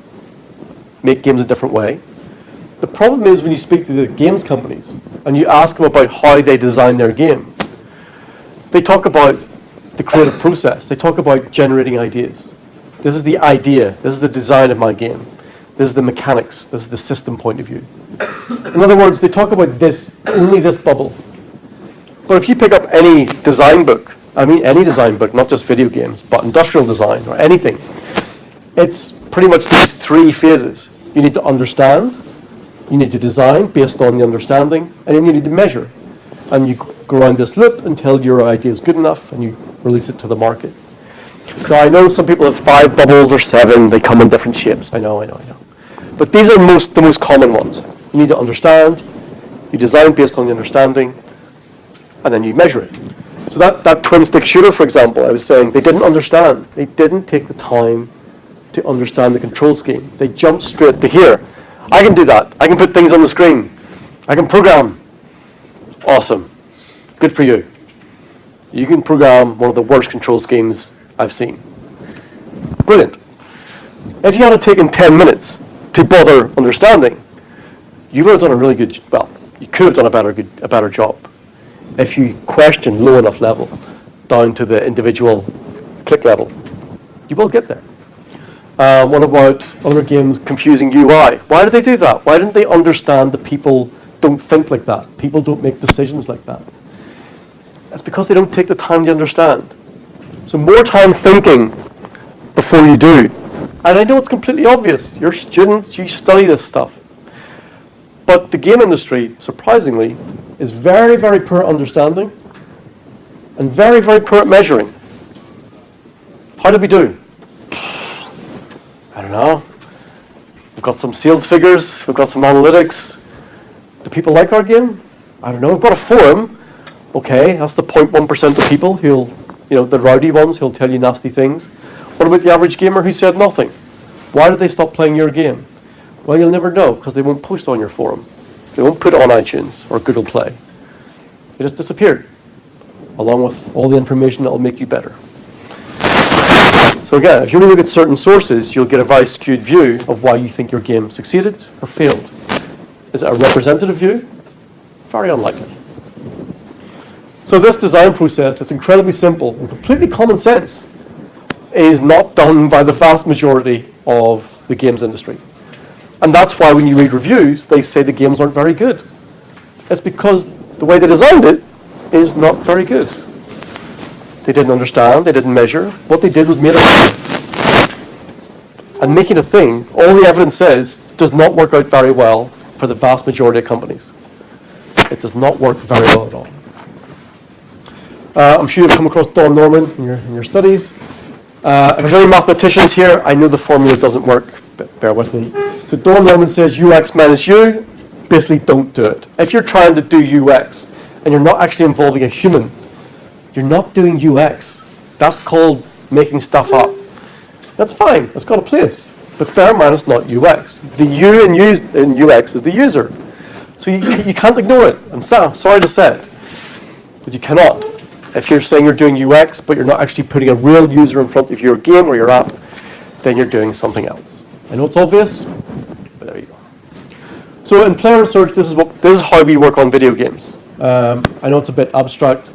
make games a different way. The problem is when you speak to the games companies and you ask them about how they design their game, they talk about the creative process. They talk about generating ideas. This is the idea. This is the design of my game. This is the mechanics. This is the system point of view. In other words, they talk about this, only this bubble. But if you pick up any design book, I mean any design book, not just video games, but industrial design or anything, it's pretty much these three phases. You need to understand, you need to design based on the understanding, and then you need to measure. And you go around this loop until your idea is good enough and you release it to the market. Now I know some people have five bubbles or seven, they come in different shapes. I know, I know, I know. But these are most, the most common ones. You need to understand, you design based on the understanding, and then you measure it. So that, that twin stick shooter, for example, I was saying, they didn't understand. They didn't take the time to understand the control scheme. They jumped straight to here. I can do that. I can put things on the screen. I can program. Awesome. Good for you. You can program one of the worst control schemes I've seen. Brilliant. If you had taken 10 minutes to bother understanding, you would have done a really good, well, you could have done a better, good, a better job if you question low enough level down to the individual click level. You will get there. Uh, what about other games confusing UI? Why did they do that? Why didn't they understand that people don't think like that? People don't make decisions like that. It's because they don't take the time to understand. So more time thinking before you do. And I know it's completely obvious. You're students, you study this stuff. But the game industry, surprisingly, is very, very poor at understanding and very, very poor at measuring. How did we do? I don't know. We've got some sales figures, we've got some analytics. Do people like our game? I don't know. We've got a forum. Okay, that's the 0.1% of people who'll, you know, the rowdy ones who'll tell you nasty things. What about the average gamer who said nothing? Why did they stop playing your game? Well, you'll never know because they won't post on your forum. They won't put it on iTunes or Google Play. It just disappeared, along with all the information that will make you better. So again, if you only look at certain sources, you'll get a very skewed view of why you think your game succeeded or failed. Is it a representative view? Very unlikely. So this design process that's incredibly simple and completely common sense is not done by the vast majority of the games industry. And that's why when you read reviews, they say the games aren't very good. It's because the way they designed it is not very good. They didn't understand, they didn't measure. What they did was made a thing. And making a thing, all the evidence says, does not work out very well for the vast majority of companies. It does not work very well at all. Uh, I'm sure you've come across Don Norman in your, in your studies. Uh, any mathematicians here, I know the formula doesn't work, but bear with me. So Don Norman says UX minus U, basically don't do it. If you're trying to do UX and you're not actually involving a human, you're not doing UX. That's called making stuff up. That's fine, that's got a place. But bear in mind it's not UX. The U in, use, in UX is the user. So you, you can't ignore it. I'm sorry to say it, but you cannot. If you're saying you're doing UX, but you're not actually putting a real user in front of your game or your app, then you're doing something else. I know it's obvious, but there you go. So in player research, this is, what, this is how we work on video games. Um, I know it's a bit abstract,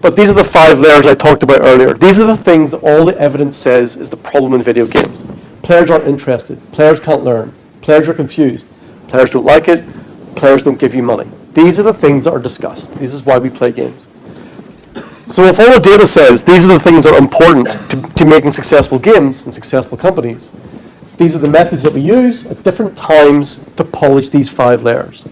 but these are the five layers I talked about earlier. These are the things that all the evidence says is the problem in video games. Players aren't interested. Players can't learn. Players are confused. Players don't like it. Players don't give you money. These are the things that are discussed. This is why we play games. So if all the data says these are the things that are important to, to making successful games and successful companies, these are the methods that we use at different times to polish these five layers.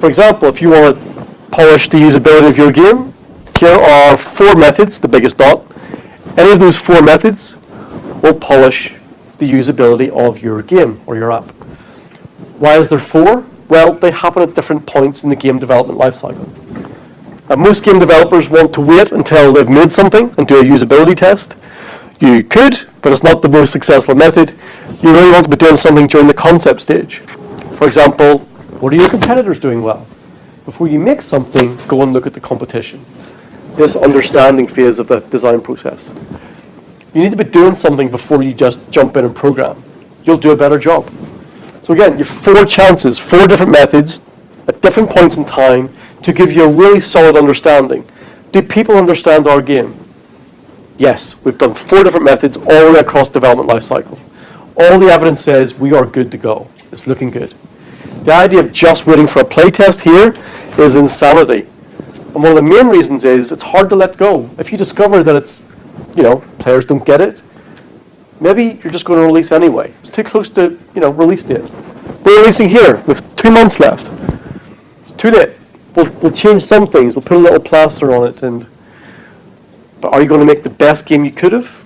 For example, if you want to polish the usability of your game, here are four methods, the biggest dot. Any of those four methods will polish the usability of your game or your app. Why is there four? Well, they happen at different points in the game development lifecycle. Uh, most game developers want to wait until they've made something and do a usability test. You could, but it's not the most successful method. You really want to be doing something during the concept stage. For example, what are your competitors doing well? Before you make something, go and look at the competition. This understanding phase of the design process. You need to be doing something before you just jump in and program. You'll do a better job. So again, you have four chances, four different methods at different points in time to give you a really solid understanding. Do people understand our game? Yes, we've done four different methods all the way across development lifecycle. All the evidence says we are good to go. It's looking good. The idea of just waiting for a playtest here is insanity. And one of the main reasons is it's hard to let go. If you discover that it's, you know, players don't get it, maybe you're just going to release anyway. It's too close to, you know, release date. We're releasing here with two months left. It's too late. We'll, we'll change some things. We'll put a little plaster on it and but are you going to make the best game you could have?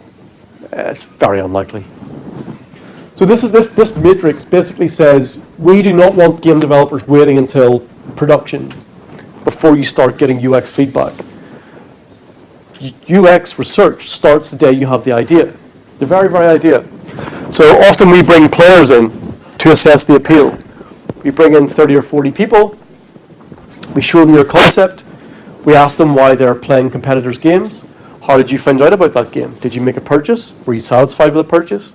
Uh, it's very unlikely. So this is this this matrix basically says we do not want game developers waiting until production before you start getting UX feedback. UX research starts the day you have the idea, the very very idea. So often we bring players in to assess the appeal. We bring in 30 or 40 people. We show them your concept. We ask them why they're playing competitors' games. How did you find out about that game? Did you make a purchase? Were you satisfied with the purchase?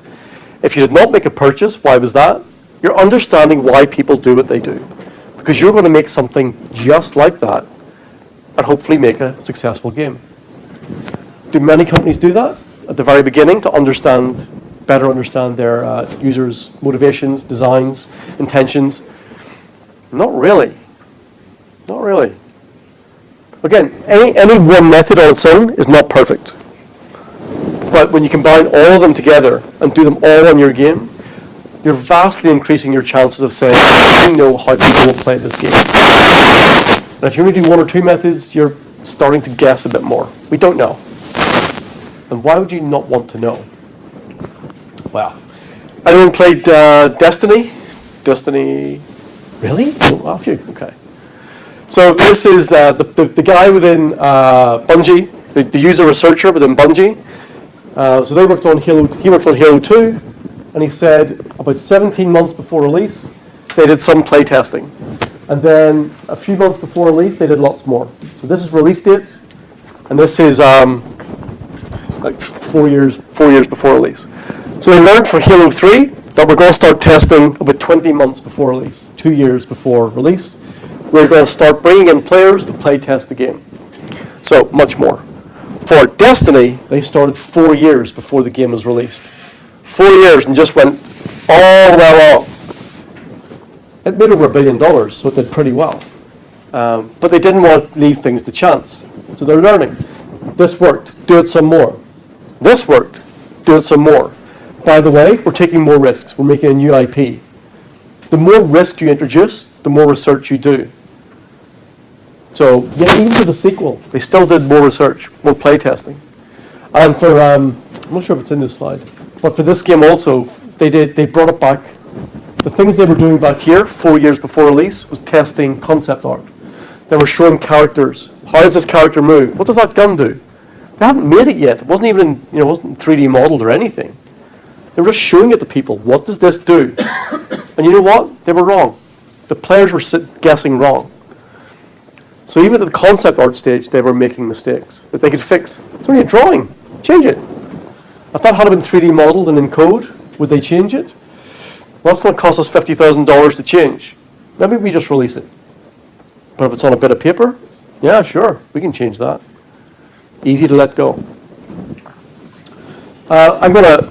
If you did not make a purchase, why was that? You're understanding why people do what they do. Because you're going to make something just like that and hopefully make a successful game. Do many companies do that at the very beginning to understand, better understand their uh, users' motivations, designs, intentions? Not really. Not really. Again, any, any one method on its own is not perfect. But when you combine all of them together and do them all on your game, you're vastly increasing your chances of saying, you know how people will play this game. And if you only do one or two methods, you're starting to guess a bit more. We don't know. And why would you not want to know? Well, anyone played uh, Destiny? Destiny, really? Oh, a few, okay. So this is uh, the, the, the guy within uh, Bungie, the, the user researcher within Bungie. Uh, so they worked on Halo, he worked on Halo 2, and he said about 17 months before release, they did some play testing. And then a few months before release, they did lots more. So this is release date, and this is um, like four years, four years before release. So they learned for Halo 3 that we're going to start testing about 20 months before release, two years before release. We're going to start bringing in players to play test the game. So much more. For Destiny, they started four years before the game was released. Four years and just went all the way along. It made over a billion dollars, so it did pretty well. Um, but they didn't want to leave things to chance. So they're learning. This worked, do it some more. This worked, do it some more. By the way, we're taking more risks. We're making a new IP. The more risk you introduce, the more research you do. So, yeah, even for the sequel, they still did more research, more playtesting. And for, um, I'm not sure if it's in this slide, but for this game also, they did, they brought it back. The things they were doing back here, four years before release, was testing concept art. They were showing characters. How does this character move? What does that gun do? They haven't made it yet. It wasn't even, you know, wasn't 3D modeled or anything. They were just showing it to people. What does this do? *coughs* And you know what? They were wrong. The players were guessing wrong. So even at the concept art stage, they were making mistakes that they could fix. It's only a drawing. Change it. If that had been 3D modeled and in code, would they change it? Well, it's going to cost us $50,000 to change. Maybe we just release it. But if it's on a bit of paper, yeah, sure, we can change that. Easy to let go. Uh, I'm going to.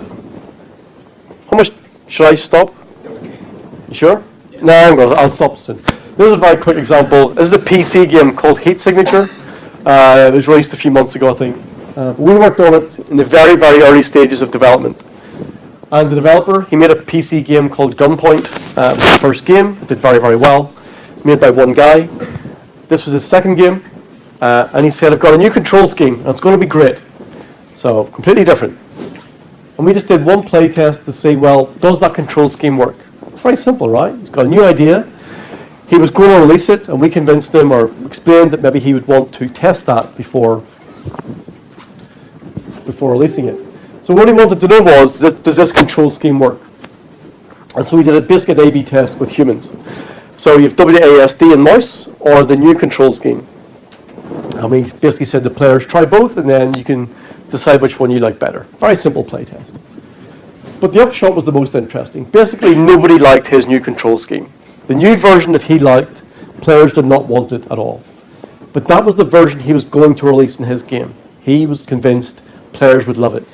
How much should I stop? You sure? No, I'm going to. I'll stop soon. This is a very quick example. This is a PC game called Heat Signature. Uh, it was released a few months ago, I think. Uh, we worked on it in the very, very early stages of development. And the developer, he made a PC game called Gunpoint. Uh, it was the first game. It did very, very well. Made by one guy. This was his second game. Uh, and he said, I've got a new control scheme, and it's going to be great. So, completely different. And we just did one play test to see, well, does that control scheme work? It's very simple, right? He's got a new idea. He was going to release it, and we convinced him or explained that maybe he would want to test that before, before releasing it. So what he wanted to know was, does this control scheme work? And so we did a basic A-B test with humans. So you have WASD and mouse, or the new control scheme. And we basically said the players, try both, and then you can decide which one you like better. Very simple play test. But the upshot was the most interesting. Basically, nobody liked his new control scheme. The new version that he liked, players did not want it at all. But that was the version he was going to release in his game. He was convinced players would love it.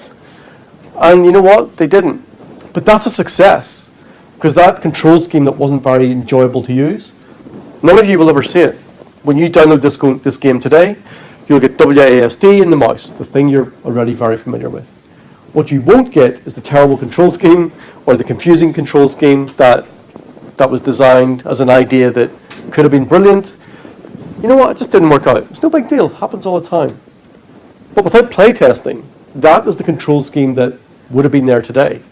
And you know what? They didn't. But that's a success. Because that control scheme that wasn't very enjoyable to use, none of you will ever see it. When you download this, this game today, you'll get WASD in the mouse, the thing you're already very familiar with. What you won't get is the terrible control scheme or the confusing control scheme that, that was designed as an idea that could have been brilliant. You know what? It just didn't work out. It's no big deal. it Happens all the time. But without playtesting, that is the control scheme that would have been there today.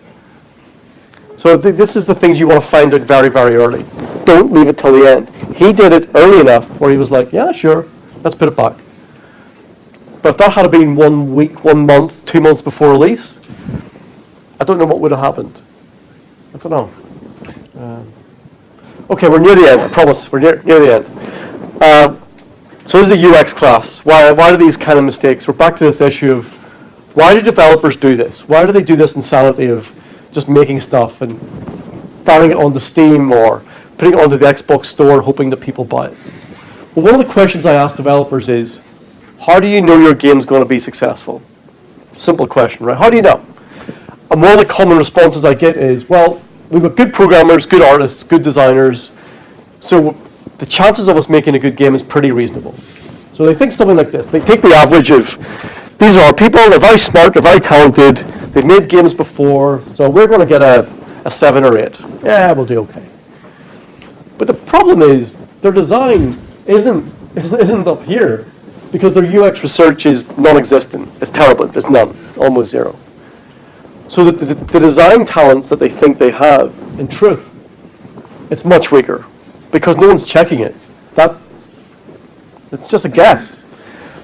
So th- this is the things you want to find out very, very early. Don't leave it till the end. He did it early enough where he was like, yeah, sure, let's put it back. But if that had been one week, one month, two months before release, I don't know what would have happened. I don't know. Um, okay, we're near the end. I promise. We're near, near the end. Uh, so this is a UX class. Why, why do these kind of mistakes? We're back to this issue of why do developers do this? Why do they do this insanity of just making stuff and firing it onto Steam or putting it onto the Xbox store hoping that people buy it? Well, one of the questions I ask developers is, how do you know your game's going to be successful? Simple question, right? How do you know? And one of the common responses I get is, well, we've got good programmers, good artists, good designers, so the chances of us making a good game is pretty reasonable. So they think something like this. They take the average of these are our people, they're very smart, they're very talented, they've made games before, so we're going to get a, a seven or eight. Yeah, we'll do okay. But the problem is, their design isn't, *laughs* isn't up here, because their UX research is non-existent. It's terrible, there's none, almost zero. So the, the, the design talents that they think they have, in truth, it's much weaker, because no one's checking it. That, it's just a guess.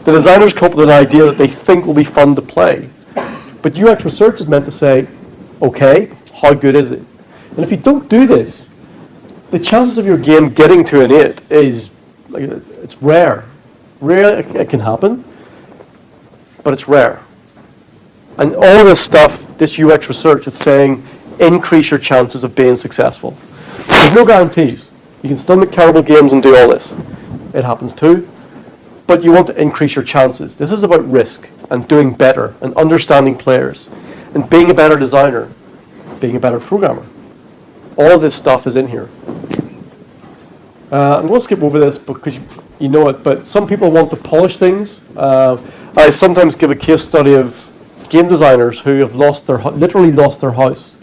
The designers come up with an idea that they think will be fun to play. But UX research is meant to say, okay, how good is it? And if you don't do this, the chances of your game getting to an 8 is, like, it's rare. Rare, it it can happen, but it's rare. And all this stuff, this UX research, it's saying increase your chances of being successful. There's no guarantees. You can still make terrible games and do all this. It happens too. But you want to increase your chances. This is about risk and doing better and understanding players and being a better designer, being a better programmer. All of this stuff is in here. Uh, I'm going to skip over this because you, you know it, but some people want to polish things. Uh, I sometimes give a case study of game designers who have lost their, literally lost their house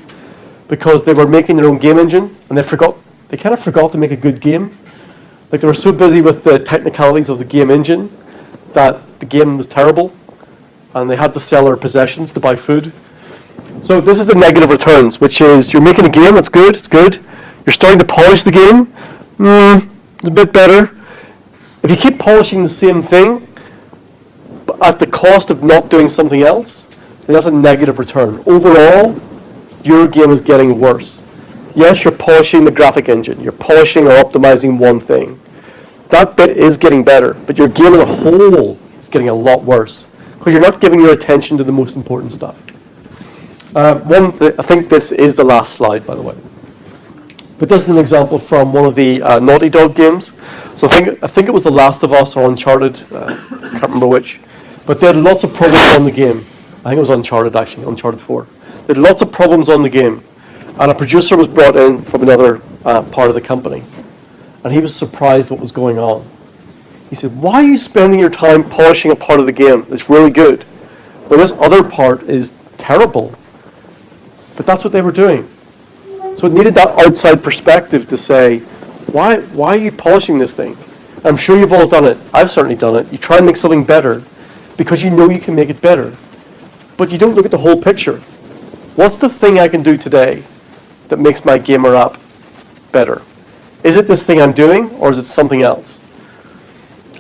because they were making their own game engine and they forgot, they kind of forgot to make a good game. Like they were so busy with the technicalities of the game engine that the game was terrible and they had to sell their possessions to buy food. So this is the negative returns, which is you're making a game, it's good, it's good. You're starting to polish the game, hmm, it's a bit better. If you keep polishing the same thing, at the cost of not doing something else, then that's a negative return. Overall, your game is getting worse. Yes, you're polishing the graphic engine, you're polishing or optimizing one thing. That bit is getting better, but your game as a whole is getting a lot worse because you're not giving your attention to the most important stuff. Uh, one, th- I think this is the last slide, by the way. But this is an example from one of the uh, Naughty Dog games. So I think, I think it was The Last of Us or Uncharted, uh, can't remember which. But they had lots of problems on the game. I think it was Uncharted actually, Uncharted 4. There were lots of problems on the game. And a producer was brought in from another uh, part of the company. And he was surprised what was going on. He said, why are you spending your time polishing a part of the game that's really good when this other part is terrible? But that's what they were doing. So it needed that outside perspective to say, why, why are you polishing this thing? I'm sure you've all done it. I've certainly done it. You try and make something better because you know you can make it better. But you don't look at the whole picture. What's the thing I can do today that makes my gamer app better? Is it this thing I'm doing or is it something else?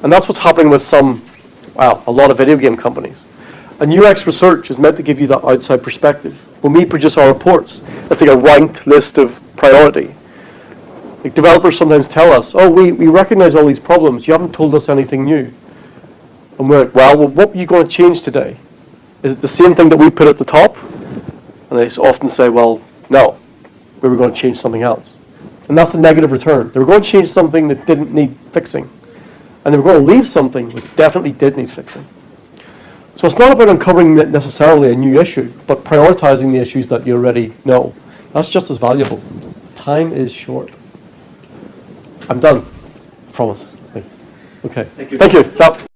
And that's what's happening with some, well, a lot of video game companies. And UX research is meant to give you that outside perspective. When we produce our reports, it's like a ranked list of priority. Like developers sometimes tell us, oh, we, we recognize all these problems, you haven't told us anything new. And we're like, well, well, what are you going to change today? Is it the same thing that we put at the top? And they often say, well, no, we were going to change something else. And that's a negative return. They were going to change something that didn't need fixing. And they were going to leave something which definitely did need fixing. So it's not about uncovering necessarily a new issue, but prioritizing the issues that you already know. That's just as valuable. Time is short. I'm done. I Promise. Okay. Thank you. Thank you. That-